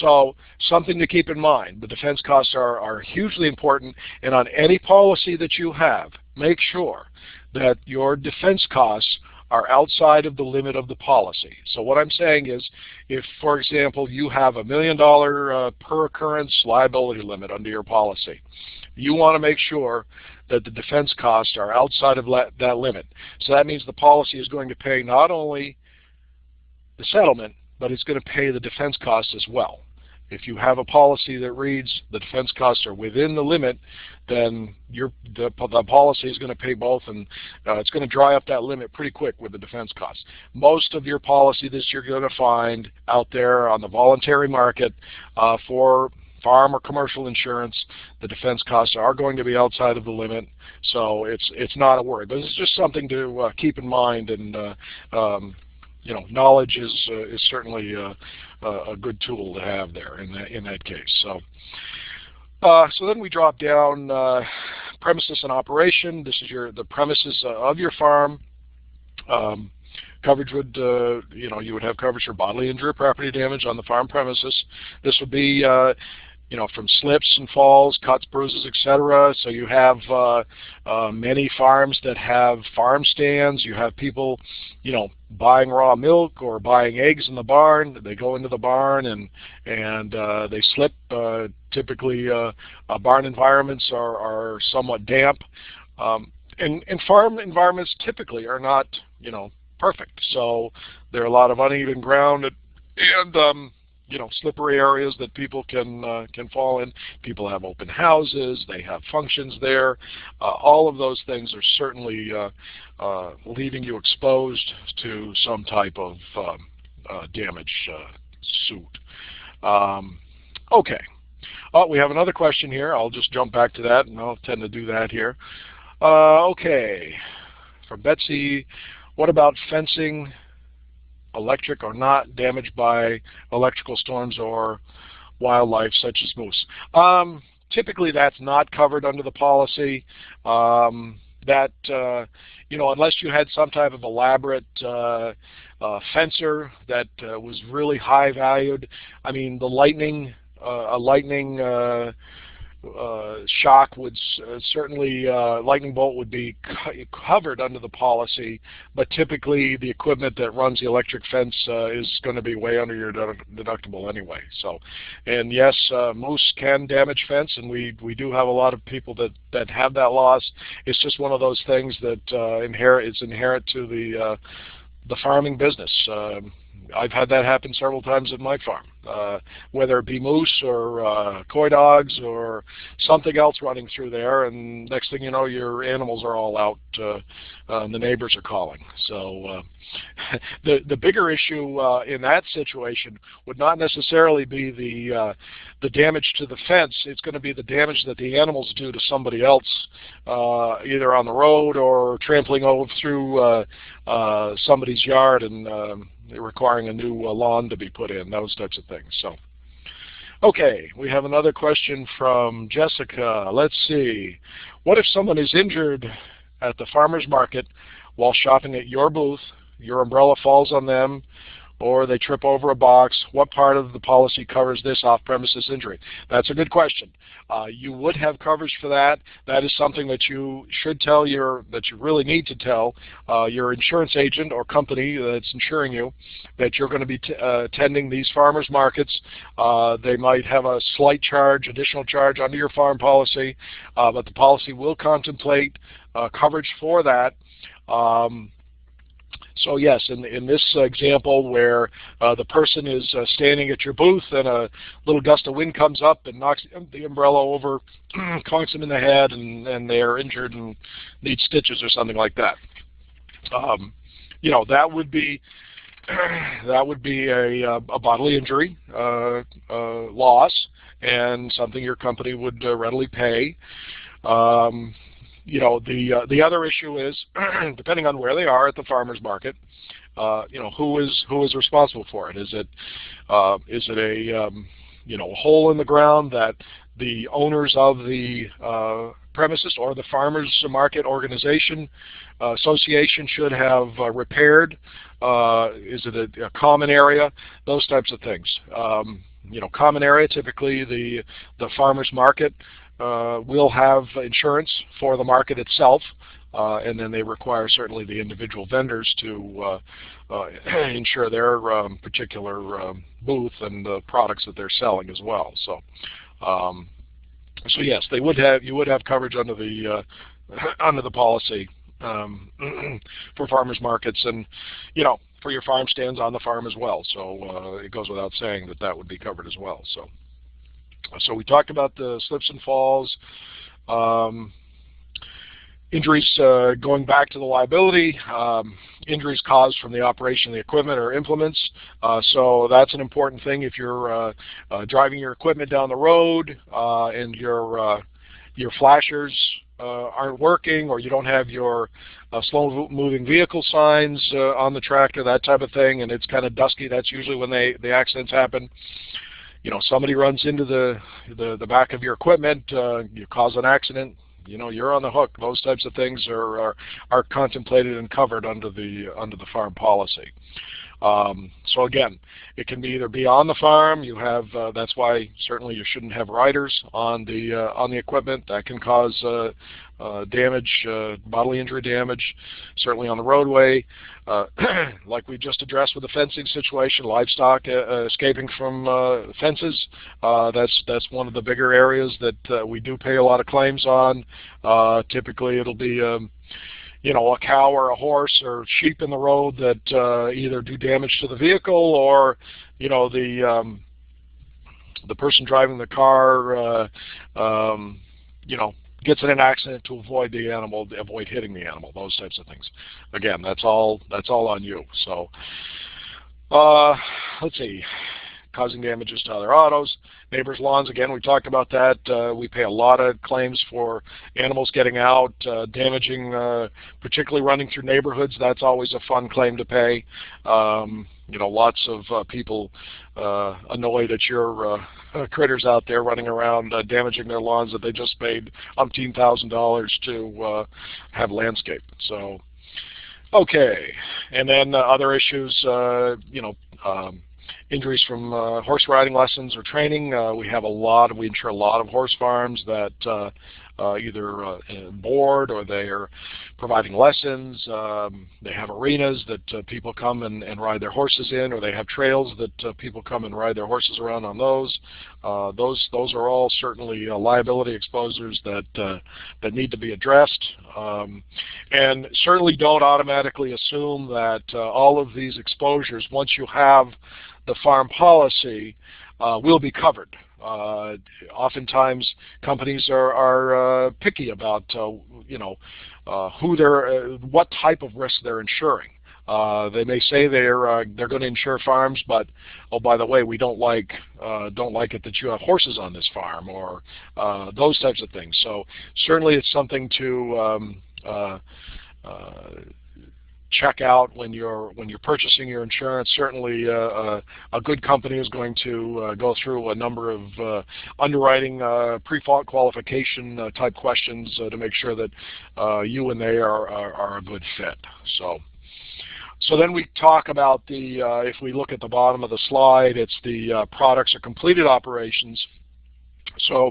So something to keep in mind: the defense costs are are hugely important, and on any policy that you have, make sure that your defense costs are outside of the limit of the policy. So what I'm saying is, if, for example, you have a million dollar uh, per occurrence liability limit under your policy, you want to make sure that the defense costs are outside of that limit. So that means the policy is going to pay not only the settlement, but it's going to pay the defense costs as well. If you have a policy that reads the defense costs are within the limit, then your the, the policy is going to pay both, and uh, it's going to dry up that limit pretty quick with the defense costs. Most of your policy that you're going to find out there on the voluntary market uh, for farm or commercial insurance, the defense costs are going to be outside of the limit, so it's it's not a worry. But it's just something to uh, keep in mind, and uh, um, you know, knowledge is uh, is certainly uh, a good tool to have there in that in that case. So. Uh, so then we drop down uh, premises and operation. This is your the premises uh, of your farm. Um, coverage would, uh, you know, you would have coverage for bodily injury or property damage on the farm premises. This would be uh, you know, from slips and falls, cuts, bruises, etc. So you have uh, uh, many farms that have farm stands. You have people, you know, buying raw milk or buying eggs in the barn. They go into the barn and and uh, they slip. Uh, typically, uh, uh, barn environments are are somewhat damp, um, and and farm environments typically are not, you know, perfect. So there are a lot of uneven ground and, and um, you know slippery areas that people can uh, can fall in. People have open houses, they have functions there. Uh, all of those things are certainly uh, uh leaving you exposed to some type of um, uh, damage uh, suit. Um, okay. Oh, we have another question here. I'll just jump back to that, and I'll tend to do that here. okay. From Betsy, What about fencing, electric or not, damaged by electrical storms or wildlife such as moose? Um, typically that's not covered under the policy. Um, that, uh, you know, unless you had some type of elaborate uh, uh, fencer that uh, was really high valued. I mean, the lightning, uh, a lightning uh, shock would uh, certainly uh, lightning bolt would be co covered under the policy, but typically the equipment that runs the electric fence uh, is going to be way under your deductible anyway. So, and yes, uh, moose can damage fence, and we we do have a lot of people that that have that loss. It's just one of those things that uh, inherit is inherent to the the farming business. Um, I've had that happen several times at my farm, uh, whether it be moose or uh, coy dogs or something else running through there, and next thing you know, your animals are all out, uh, uh and the neighbors are calling. So uh, the the bigger issue uh, in that situation would not necessarily be the the damage to the fence. It's going to be the damage that the animals do to somebody else, either on the road or trampling over through somebody's yard and um, requiring a new uh, lawn to be put in, those types of things. So, okay, we have another question from Jessica. Let's see. What if someone is injured at the farmer's market while shopping at your booth, your umbrella falls on them, or they trip over a box, what part of the policy covers this off-premises injury? That's a good question. Uh, you would have coverage for that. That is something that you should tell your, that you really need to tell uh, your insurance agent or company that's insuring you that you're going to be uh, attending these farmers markets. Uh, they might have a slight charge, additional charge under your farm policy, uh, but the policy will contemplate uh, coverage for that. Um, so yes, in, in this example where uh, the person is uh, standing at your booth and a little gust of wind comes up and knocks the umbrella over, conks them in the head, and, and they are injured and need stitches or something like that. Um, you know, that would be that would be a, uh, a bodily injury uh, uh, loss and something your company would uh, readily pay. Um, you know, the uh, the other issue is, depending on where they are at the farmers market, uh, you know, who is who is responsible for it? Is it uh, is it a um, you know hole in the ground that the owners of the uh, premises or the farmers market organization uh, association should have uh, repaired? is it a, a, common area? Those types of things. Um, you know, common area, typically the the farmers market uh, will have insurance for the market itself, uh, and then they require certainly the individual vendors to uh, uh insure their um, particular um, booth and the products that they're selling as well. So, um, so yes, they would have you would have coverage under the uh, under the policy um, for farmers markets, and you know for your farm stands on the farm as well. So uh, it goes without saying that that would be covered as well. So. So we talked about the slips and falls, um, injuries uh, going back to the liability, um, injuries caused from the operation of the equipment or implements. Uh, so that's an important thing if you're uh, uh driving your equipment down the road uh, and your uh, your flashers aren't working or you don't have your slow moving vehicle signs on the tractor, that type of thing, and it's kind of dusky. That's usually when they, the accidents happen you know, somebody runs into the, the, the back of your equipment, uh, you cause an accident, you know, you're on the hook. Those types of things are, are, are contemplated and covered under the, under the farm policy. Um, so again, it can be either be on the farm. You have uh, that's why certainly you shouldn't have riders on the uh, on the equipment. That can cause uh, uh damage, uh, bodily injury damage. Certainly on the roadway, uh, like we just addressed with the fencing situation, livestock escaping from fences. that's that's one of the bigger areas that we do pay a lot of claims on. typically, it'll be um, you know, a cow or a horse or sheep in the road that uh, either do damage to the vehicle or, you know, the um, the person driving the car, uh, um, you know, gets in an accident to avoid the animal, avoid hitting the animal, those types of things. Again, that's all that's all on you. So, uh, let's see. Causing damages to other autos. Neighbors' lawns, again, we talked about that. Uh, we pay a lot of claims for animals getting out, uh, damaging, uh, particularly running through neighborhoods. That's always a fun claim to pay. Um, you know, lots of uh, people uh, annoyed at your uh, critters out there running around uh, damaging their lawns that they just paid umpteen thousand dollars to uh, have landscape. So, okay, and then uh, other issues, you know. Um, injuries from uh, horse riding lessons or training. Uh, we have a lot, we insure a lot of horse farms that uh, uh, either uh, board or they are providing lessons. Um, they have arenas that uh, people come and, and, ride their horses in, or they have trails that uh, people come and ride their horses around on those. Uh, those those are all certainly uh, liability exposures that that need to be addressed, um, and certainly don't automatically assume that all of these exposures, once you have the farm policy, will be covered. Uh, oftentimes, companies are, are uh, picky about uh, you know uh, who they're, uh, what type of risk they're insuring. Uh, they may say they're they're going to insure farms, but oh by the way, we don't like don't like it that you have horses on this farm or those types of things. So certainly, it's something to um, check out when you're when you're purchasing your insurance. Certainly, uh, uh, a good company is going to uh, go through a number of uh, underwriting uh, pre-qualification uh, type questions to make sure that you and they are, are, are a good fit. So. So then we talk about the, if we look at the bottom of the slide, it's the products or completed operations. So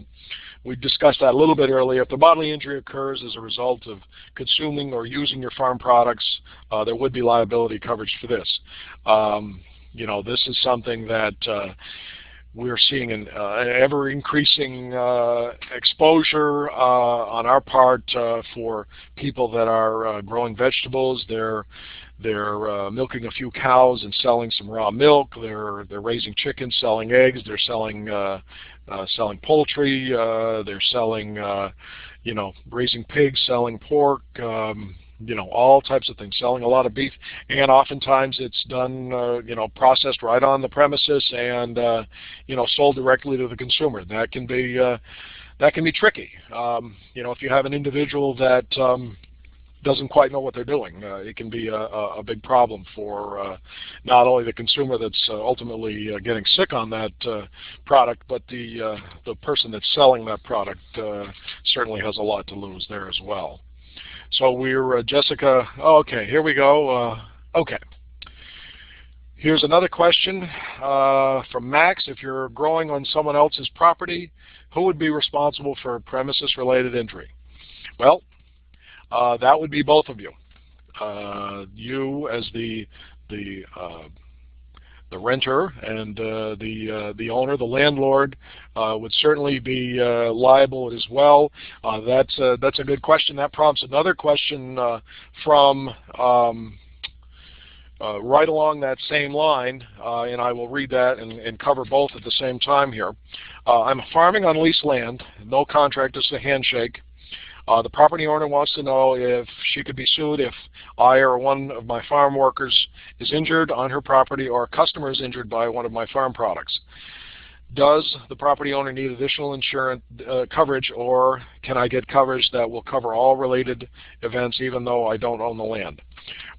we discussed that a little bit earlier. If the bodily injury occurs as a result of consuming or using your farm products, uh, there would be liability coverage for this. Um, you know, this is something that uh, we're seeing an, uh, ever increasing uh, exposure uh, on our part uh, for people that are growing vegetables. They're they're uh, milking a few cows and selling some raw milk. They're they're raising chickens, selling eggs. They're selling uh, selling poultry. Uh, they're selling, uh, you know, raising pigs, selling pork. Um, you know, all types of things, selling a lot of beef, and oftentimes it's done, uh, you know, processed right on the premises and, uh, you know, sold directly to the consumer. That can be, uh, that can be tricky. Um, you know, if you have an individual that, um, doesn't quite know what they're doing. Uh, it can be a, a big problem for uh, not only the consumer that's uh, ultimately uh, getting sick on that uh, product, but the uh, the person that's selling that product certainly has a lot to lose there as well. So we're Jessica. Oh, okay, here we go. okay. Here's another question from Max. If you're growing on someone else's property, who would be responsible for premises-related injury? Well, uh, that would be both of you. Uh, you as the the uh, the renter and uh, the uh, the owner, the landlord, uh, would certainly be liable as well. that's a, that's a good question. That prompts another question from um, right along that same line, and I will read that and, and, cover both at the same time here. I'm farming on leased land, no contract, just a handshake. Uh, the property owner wants to know if she could be sued if I or one of my farm workers is injured on her property or a customer is injured by one of my farm products. Does the property owner need additional insurance uh, coverage or can I get coverage that will cover all related events even though I don't own the land?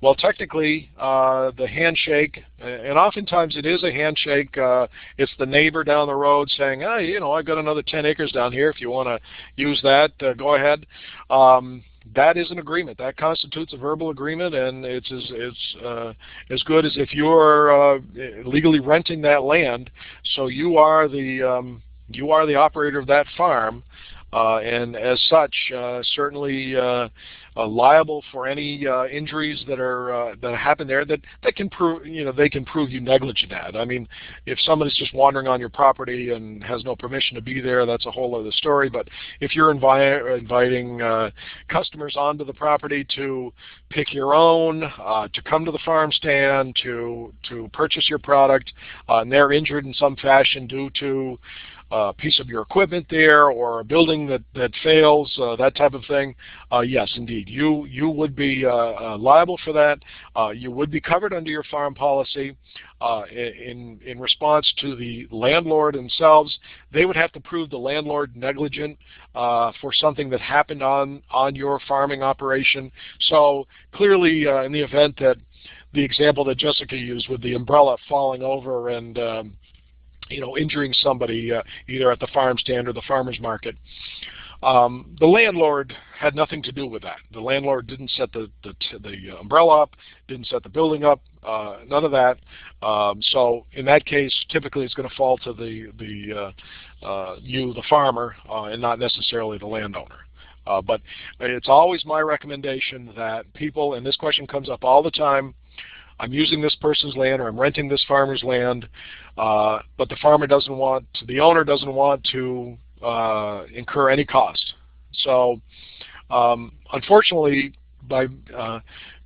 Well, technically, uh, the handshake, and oftentimes it is a handshake. Uh, it's the neighbor down the road saying, "Hey, you know, I've got another 10 acres down here. If you want to use that, uh, go ahead." Um, that is an agreement. That constitutes a verbal agreement, and it's as it's uh, as good as if you're uh, legally renting that land. So you are the um, you are the operator of that farm, and as such, uh, certainly uh, uh, liable for any uh, injuries that are uh, that happen there that that can prove you know they can prove you negligent at. I mean, if someone is just wandering on your property and has no permission to be there, that's a whole other story. But if you're invi inviting uh, customers onto the property to pick your own, uh, to come to the farm stand, to to purchase your product, uh, and they're injured in some fashion due to a piece of your equipment there or a building that, that fails, uh, that type of thing, uh, yes, indeed, you, you would be uh, uh, liable for that. you would be covered under your farm policy. in, in response to the landlord themselves, they would have to prove the landlord negligent for something that happened on, on your farming operation. So clearly in the event that the example that Jessica used with the umbrella falling over and um, you know injuring somebody uh, either at the farm stand or the farmer's market. Um, the landlord had nothing to do with that. The landlord didn't set the the, the umbrella up, didn't set the building up, uh, none of that. Um, so in that case, typically it's going to fall to the the uh, uh, you, the farmer, uh, and not necessarily the landowner. Uh, but it's always my recommendation that people, and this question comes up all the time, I'm using this person's land or I'm renting this farmer's land, uh, but the farmer doesn't want, to, the owner doesn't want to uh, incur any cost. So um, unfortunately, by uh,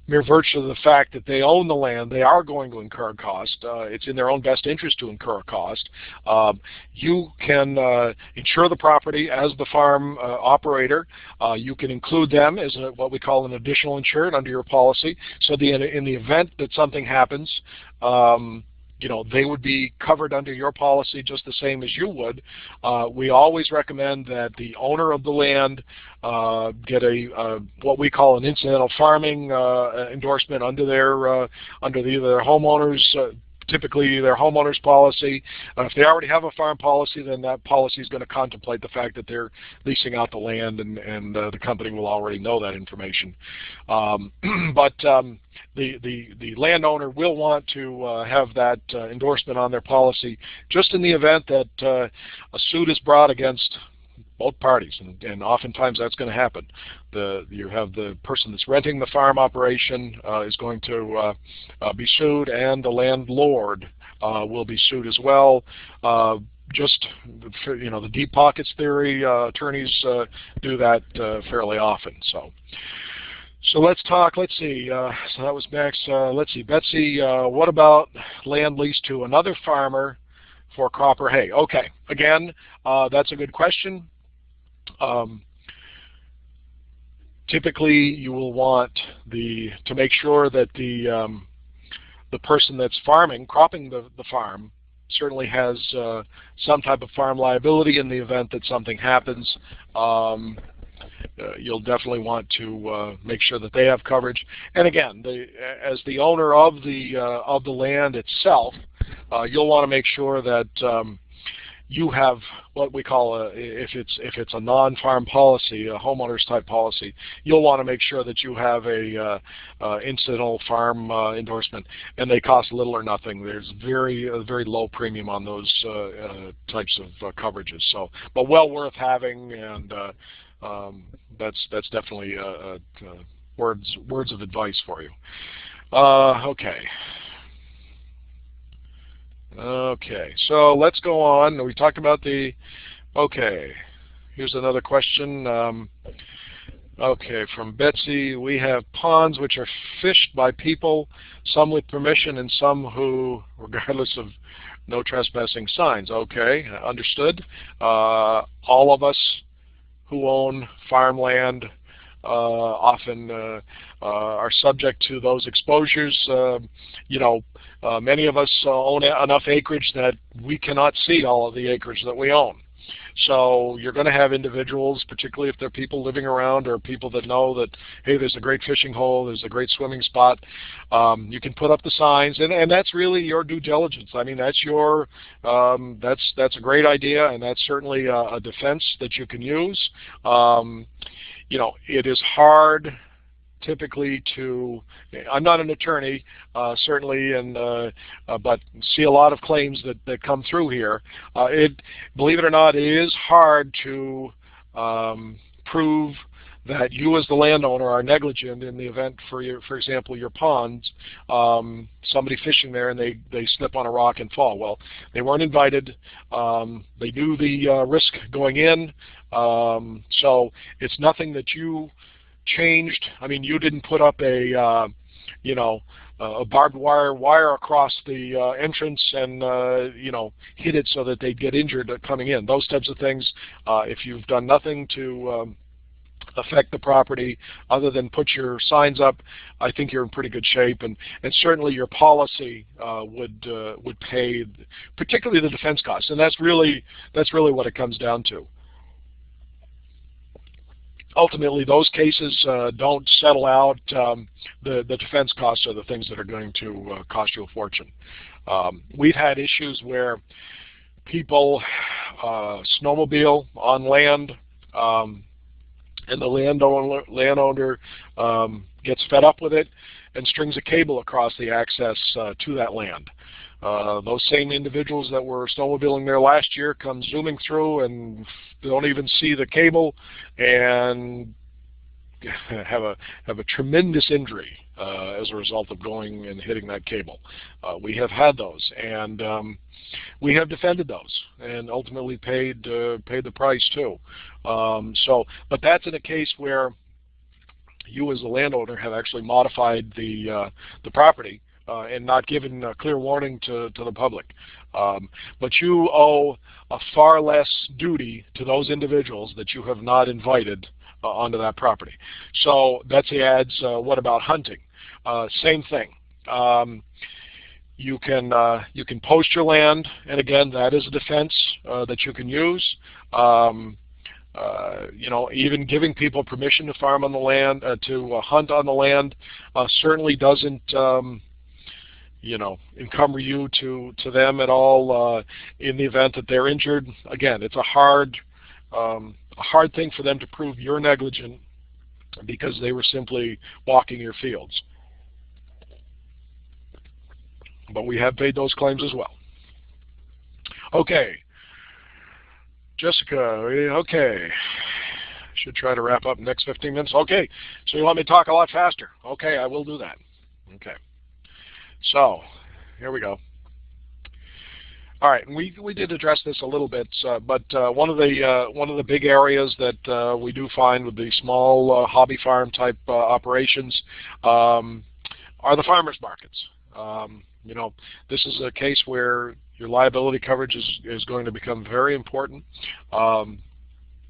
mere virtue of the fact that they own the land, they are going to incur a cost. Uh, it's in their own best interest to incur a cost. Um, you can uh, insure the property as the farm uh, operator. Uh, you can include them as a, what we call an additional insured under your policy. So the, in the event that something happens, um, you know, they would be covered under your policy just the same as you would. Uh, we always recommend that the owner of the land uh, get a uh, what we call an incidental farming uh, endorsement under their uh, under the, their homeowners uh, typically their homeowner's policy. Uh, if they already have a farm policy, then that policy is going to contemplate the fact that they're leasing out the land, and, and uh, the company will already know that information. Um, but um, the, the, the landowner will want to uh, have that uh, endorsement on their policy just in the event that uh, a suit is brought against both parties, and, and oftentimes that's going to happen. The, you have the person that's renting the farm operation uh, is going to uh, uh, be sued, and the landlord uh, will be sued as well. Uh, just you know, the deep pockets theory, uh, attorneys do that fairly often. So. So let's talk, let's see, uh, so that was Max. Uh, let's see, Betsy, uh, what about land lease to another farmer for crop or hay? Okay, again, that's a good question. Um, typically, you will want the to make sure that the um, the person that's farming, cropping the, the farm, certainly has uh, some type of farm liability in the event that something happens. Um, uh, you'll definitely want to uh, make sure that they have coverage. And again, the, as the owner of the uh, of the land itself, uh, you'll want to make sure that um, you have what we call a if it's if it's a non-farm policy, a homeowners type policy, you'll want to make sure that you have a uh, uh, incidental farm uh, endorsement, and they cost little or nothing. There's very very low premium on those uh, uh, types of uh, coverages. So, but well worth having, and um, that's that's definitely words words of advice for you. okay. Okay, so let's go on. We talked about the, okay, here's another question. Um, okay, from Betsy, we have ponds which are fished by people, some with permission and some who, regardless of no trespassing signs. Okay, understood. Uh, all of us who own farmland uh, often uh, uh, are subject to those exposures. you know, many of us own enough acreage that we cannot see all of the acreage that we own. So you're going to have individuals, particularly if they're people living around or people that know that, hey, there's a great fishing hole, there's a great swimming spot. Um, you can put up the signs, and, and that's really your due diligence. I mean, that's your, um, that's that's a great idea, and that's certainly a, a defense that you can use. Um, you know, it is hard typically to, I'm not an attorney, uh, certainly, and uh, uh, but see a lot of claims that, that come through here. Uh, it, believe it or not, it is hard to um, prove that you as the landowner are negligent in the event for your, for example, your ponds, um, somebody fishing there and they, they slip on a rock and fall. Well, they weren't invited. Um, they knew the uh, risk going in. Um, so it's nothing that you changed. I mean, you didn't put up a, uh, you know, a barbed wire wire across the uh, entrance and uh, you know hit it so that they'd get injured coming in. Those types of things. Uh, if you've done nothing to um, affect the property other than put your signs up, I think you're in pretty good shape. And, and certainly your policy uh, would uh, would pay, particularly the defense costs. And that's really that's really what it comes down to ultimately those cases uh, don't settle out. Um, the, the defense costs are the things that are going to uh, cost you a fortune. Um, we've had issues where people uh, snowmobile on land um, and the landowner, landowner um, gets fed up with it and strings a cable across the access uh, to that land. Uh, those same individuals that were snowmobiling there last year come zooming through and don't even see the cable and have a have a tremendous injury uh, as a result of going and hitting that cable. Uh, we have had those, and um, we have defended those, and ultimately paid uh, paid the price too. Um, so, but that's in a case where you as a landowner have actually modified the uh, the property and not given a clear warning to, to the public. Um, but you owe a far less duty to those individuals that you have not invited uh, onto that property. So Betsy adds, uh, what about hunting? Uh, same thing. Um, you can uh, you can post your land, and again, that is a defense uh, that you can use. Um, uh, you know, even giving people permission to farm on the land, uh, to uh, hunt on the land, certainly doesn't um, you know, encumber you to, to them at all uh, in the event that they're injured. Again, it's a hard, um, a hard thing for them to prove you're negligent because they were simply walking your fields. But we have paid those claims as well. Okay. Jessica, okay. Should try to wrap up next 15 minutes. Okay. So you want me to talk a lot faster? Okay, I will do that. Okay. So here we go. All right, we we did address this a little bit, uh, but uh, one of the uh, one of the big areas that uh, we do find with the small uh, hobby farm type uh, operations um, are the farmers markets. Um, you know, this is a case where your liability coverage is is going to become very important. Um,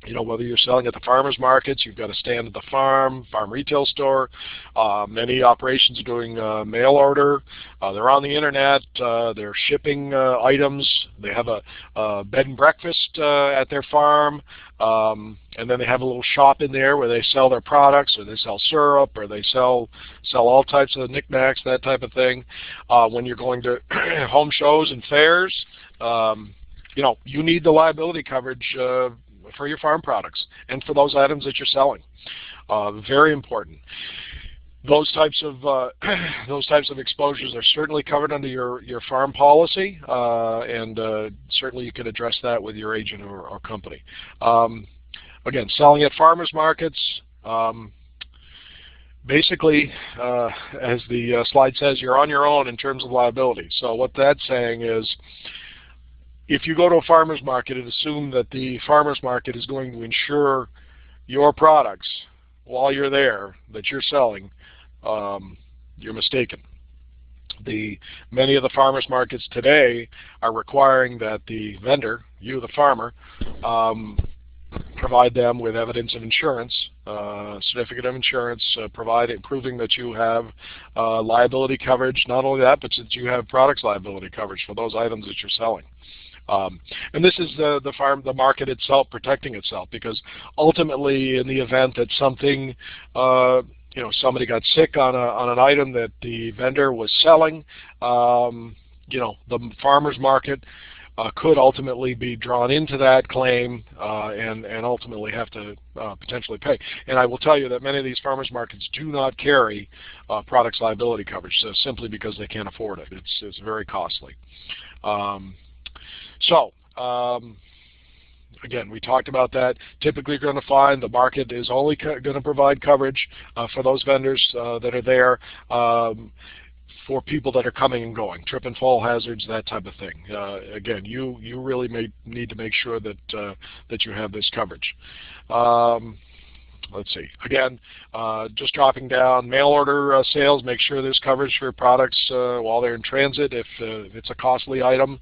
you know, whether you're selling at the farmers markets, you've got a stand at the farm, farm retail store. Uh, many operations are doing uh, mail order. Uh, they're on the internet. Uh, they're shipping uh, items. They have a, a bed and breakfast uh, at their farm. Um, and then they have a little shop in there where they sell their products, or they sell syrup, or they sell sell all types of knickknacks, that type of thing. when you're going to home shows and fairs, um, you know, you need the liability coverage for your farm products and for those items that you're selling. Uh, very important. Those types of uh, those types of exposures are certainly covered under your your farm policy, uh, and uh, certainly you can address that with your agent or, or company. Um, again, selling at farmers markets. Um, basically, uh, as the uh, slide says, you're on your own in terms of liability. So what that's saying is if you go to a farmer's market and assume that the farmer's market is going to insure your products while you're there that you're selling, um, you're mistaken. The many of the farmers markets today are requiring that the vendor, you the farmer, um, provide them with evidence of insurance, uh, certificate of insurance, uh, provide proving that you have uh, liability coverage. Not only that, but that you have products liability coverage for those items that you're selling. Um, and this is the, the farm, the market itself protecting itself because ultimately in the event that something, uh, you know, somebody got sick on, a, on an item that the vendor was selling, um, you know, the farmer's market uh, could ultimately be drawn into that claim uh, and, and ultimately have to uh, potentially pay. And I will tell you that many of these farmers markets do not carry uh, products liability coverage so simply because they can't afford it. It's, it's very costly. Um, so um, again, we talked about that. Typically, you're going to find the market is only going to provide coverage uh, for those vendors uh, that are there um, for people that are coming and going, trip and fall hazards, that type of thing. Uh, again, you you really may need to make sure that uh, that you have this coverage. Um, let's see. Again, uh, just dropping down mail order uh, sales. Make sure there's coverage for products uh, while they're in transit. If, uh, if it's a costly item,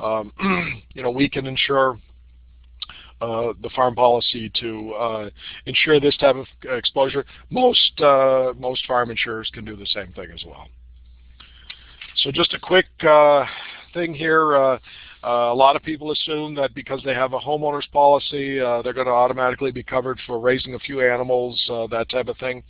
um, you know we can ensure uh, the farm policy to uh, insure this type of exposure. Most most farm insurers can do the same thing as well. So just a quick thing here. Uh, a lot of people assume that because they have a homeowner's policy, uh, they're going to automatically be covered for raising a few animals, uh, that type of thing.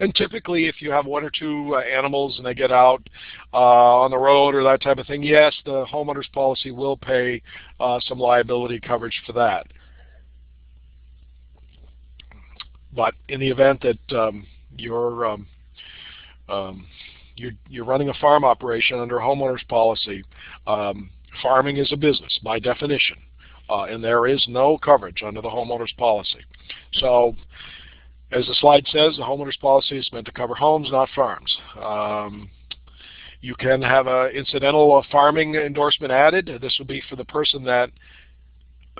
And typically, if you have one or two uh, animals and they get out uh, on the road or that type of thing, yes, the homeowner's policy will pay uh, some liability coverage for that. But in the event that um, you're um, um, you're, you're running a farm operation under a homeowner's policy, um, farming is a business by definition, uh, and there is no coverage under the homeowner's policy. So as the slide says, the homeowner's policy is meant to cover homes, not farms. Um, you can have an incidental uh, farming endorsement added. This would be for the person that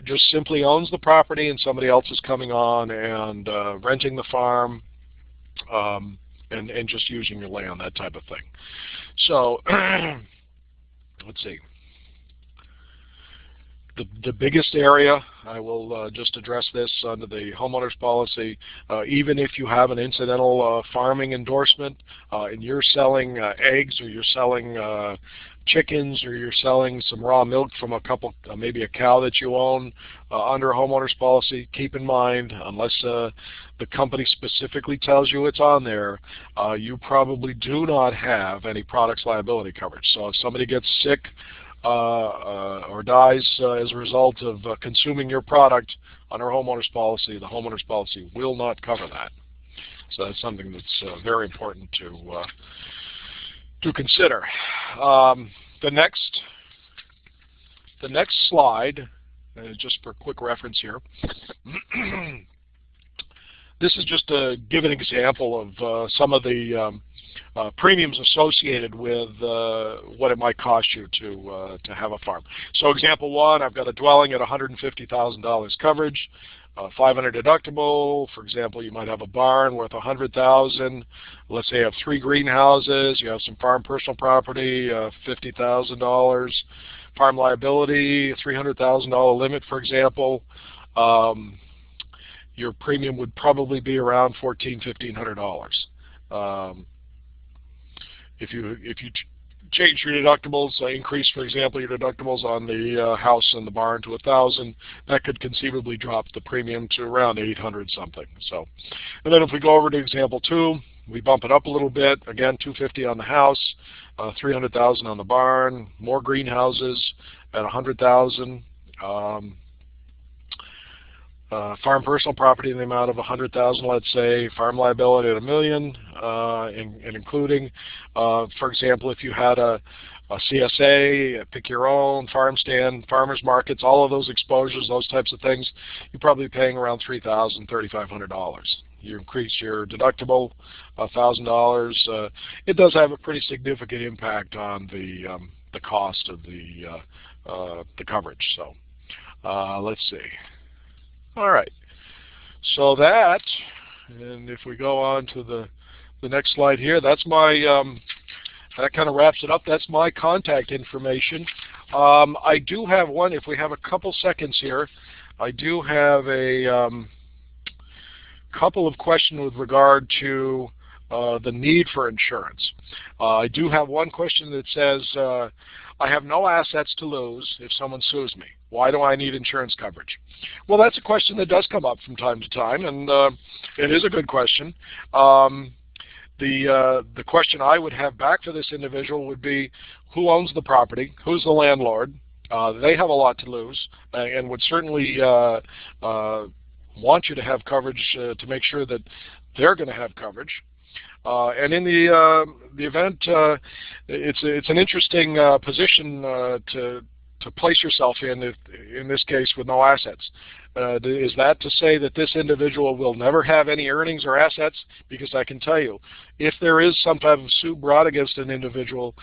just simply owns the property and somebody else is coming on and uh, renting the farm um, and, and just using your land, that type of thing. So let's see the, the biggest area, I will uh, just address this under the homeowner's policy, uh, even if you have an incidental uh, farming endorsement uh, and you're selling uh, eggs or you're selling uh, chickens or you're selling some raw milk from a couple, maybe a cow that you own under a homeowner's policy, keep in mind, unless the company specifically tells you it's on there, you probably do not have any products liability coverage. So if somebody gets sick or dies uh, as a result of consuming your product on our homeowner's policy, the homeowner's policy will not cover that. So that's something that's very important to to consider. Um, the next the next slide, uh, just for quick reference here, this is just to give an example of uh, some of the um, uh, premiums associated with uh, what it might cost you to uh, to have a farm. So example one, I've got a dwelling at $150,000 coverage, uh, 500 deductible. For example, you might have a barn worth 100,000. Let's say you have three greenhouses. You have some farm personal property, uh, $50,000. Farm liability, $300,000 limit, for example. Um, your premium would probably be around $1,400, $1,500. Um, if you if you change your deductibles, uh, increase, for example, your deductibles on the uh, house and the barn to a thousand, that could conceivably drop the premium to around 800 something. So, and then if we go over to example two, we bump it up a little bit. Again, 250 on the house, uh, 300,000 on the barn, more greenhouses at 100,000. Um, uh, farm personal property in the amount of 100,000, let's say, farm liability at a million, uh, and, and, including, uh, for example, if you had a, a CSA, pick your own, farm stand, farmers markets, all of those exposures, those types of things, you're probably paying around $3,000, $3,500. You increase your deductible $1,000. Uh, it does have a pretty significant impact on the um, the cost of the uh, uh, the coverage. So let's see. All right. So that, and if we go on to the, the next slide here, that's my, um, that kind of wraps it up. That's my contact information. Um, I do have one, if we have a couple seconds here, I do have a um, couple of questions with regard to uh, the need for insurance. Uh, I do have one question that says, uh, I have no assets to lose if someone sues me. Why do I need insurance coverage? Well, that's a question that does come up from time to time, and uh, it is a good question. Um, the uh, the question I would have back for this individual would be, who owns the property? Who's the landlord? Uh, they have a lot to lose, uh, and would certainly uh, uh, want you to have coverage to make sure that they're going to have coverage. Uh, and in the uh, the event, uh, it's it's an interesting position to to place yourself in, if, in this case, with no assets. Uh, is that to say that this individual will never have any earnings or assets? Because I can tell you, if there is some type of suit brought against an individual,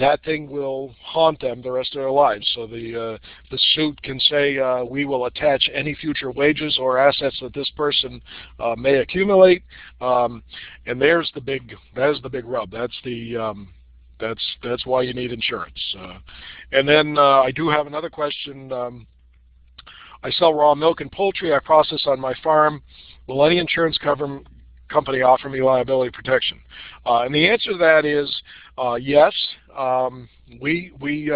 that thing will haunt them the rest of their lives. So the uh, the suit can say uh, we will attach any future wages or assets that this person uh, may accumulate, um, and there's the big that is the big rub. That's the um, that's that's why you need insurance. Uh, and then uh, I do have another question. Um, I sell raw milk and poultry I process on my farm. Will any insurance cover, company offer me liability protection? Uh, and the answer to that is uh, yes. Um, we we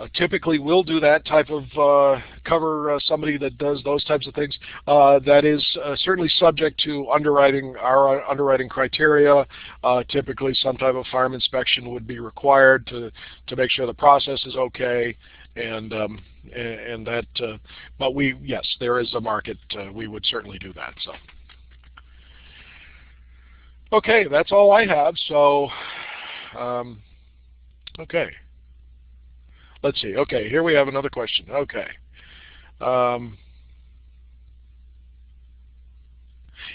uh, typically will do that type of uh, cover uh, somebody that does those types of things. Uh, that is uh, certainly subject to underwriting our underwriting criteria. Uh, typically, some type of farm inspection would be required to to make sure the process is okay and um, and, that. But we yes, there is a market. We would certainly do that. So okay, that's all I have. So um, okay, let's see. Okay, here we have another question. Okay. Um,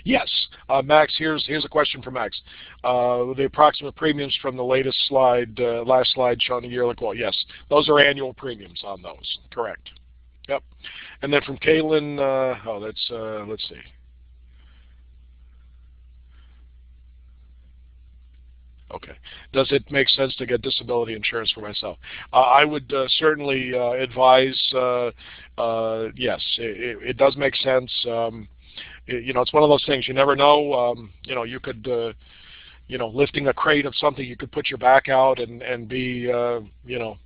Yes, uh, Max. Here's here's a question for Max. Uh, the approximate premiums from the latest slide, uh, last slide showing the yearly quote. Yes, those are annual premiums on those. Correct. Yep. And then from Kaylin. Uh, oh, that's uh, let's see. Okay. Does it make sense to get disability insurance for myself? Uh, I would uh, certainly uh, advise, uh, yes, it, it, does make sense. Um, you know, it's one of those things. You never know. Um, you know, you could, uh, you know, lifting a crate of something, you could put your back out and and be, uh, you know,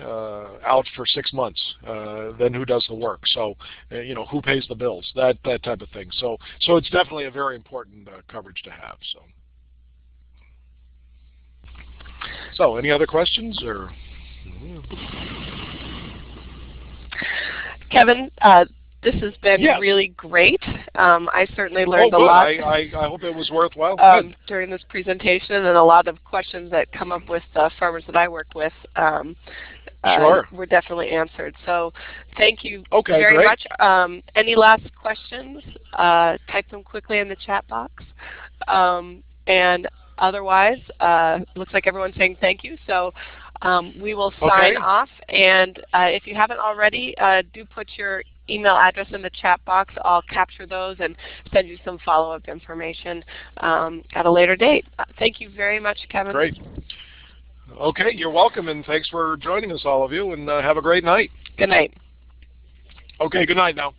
uh, out for six months. Uh, then who does the work? So, uh, you know, who pays the bills? That that type of thing. So, so it's definitely a very important uh, coverage to have. So, so any other questions or? Kevin, uh, this has been yeah. really great. Um, I certainly learned oh, a lot. I, I, I, hope it was worthwhile. Um, during this presentation and a lot of questions that come up with uh, farmers that I work with um, uh, were definitely answered. So thank you okay, very great. much. Um, any last questions? Uh, type them quickly in the chat box. Um, and otherwise, uh, looks like everyone's saying thank you. So um, we will sign okay. off. And uh, if you haven't already, uh, do put your email address in the chat box. I'll capture those and send you some follow-up information um, at a later date. Uh, thank you very much, Kevin. Great. Okay, you're welcome, and thanks for joining us, all of you, and uh, have a great night. Good night. Okay, good night now.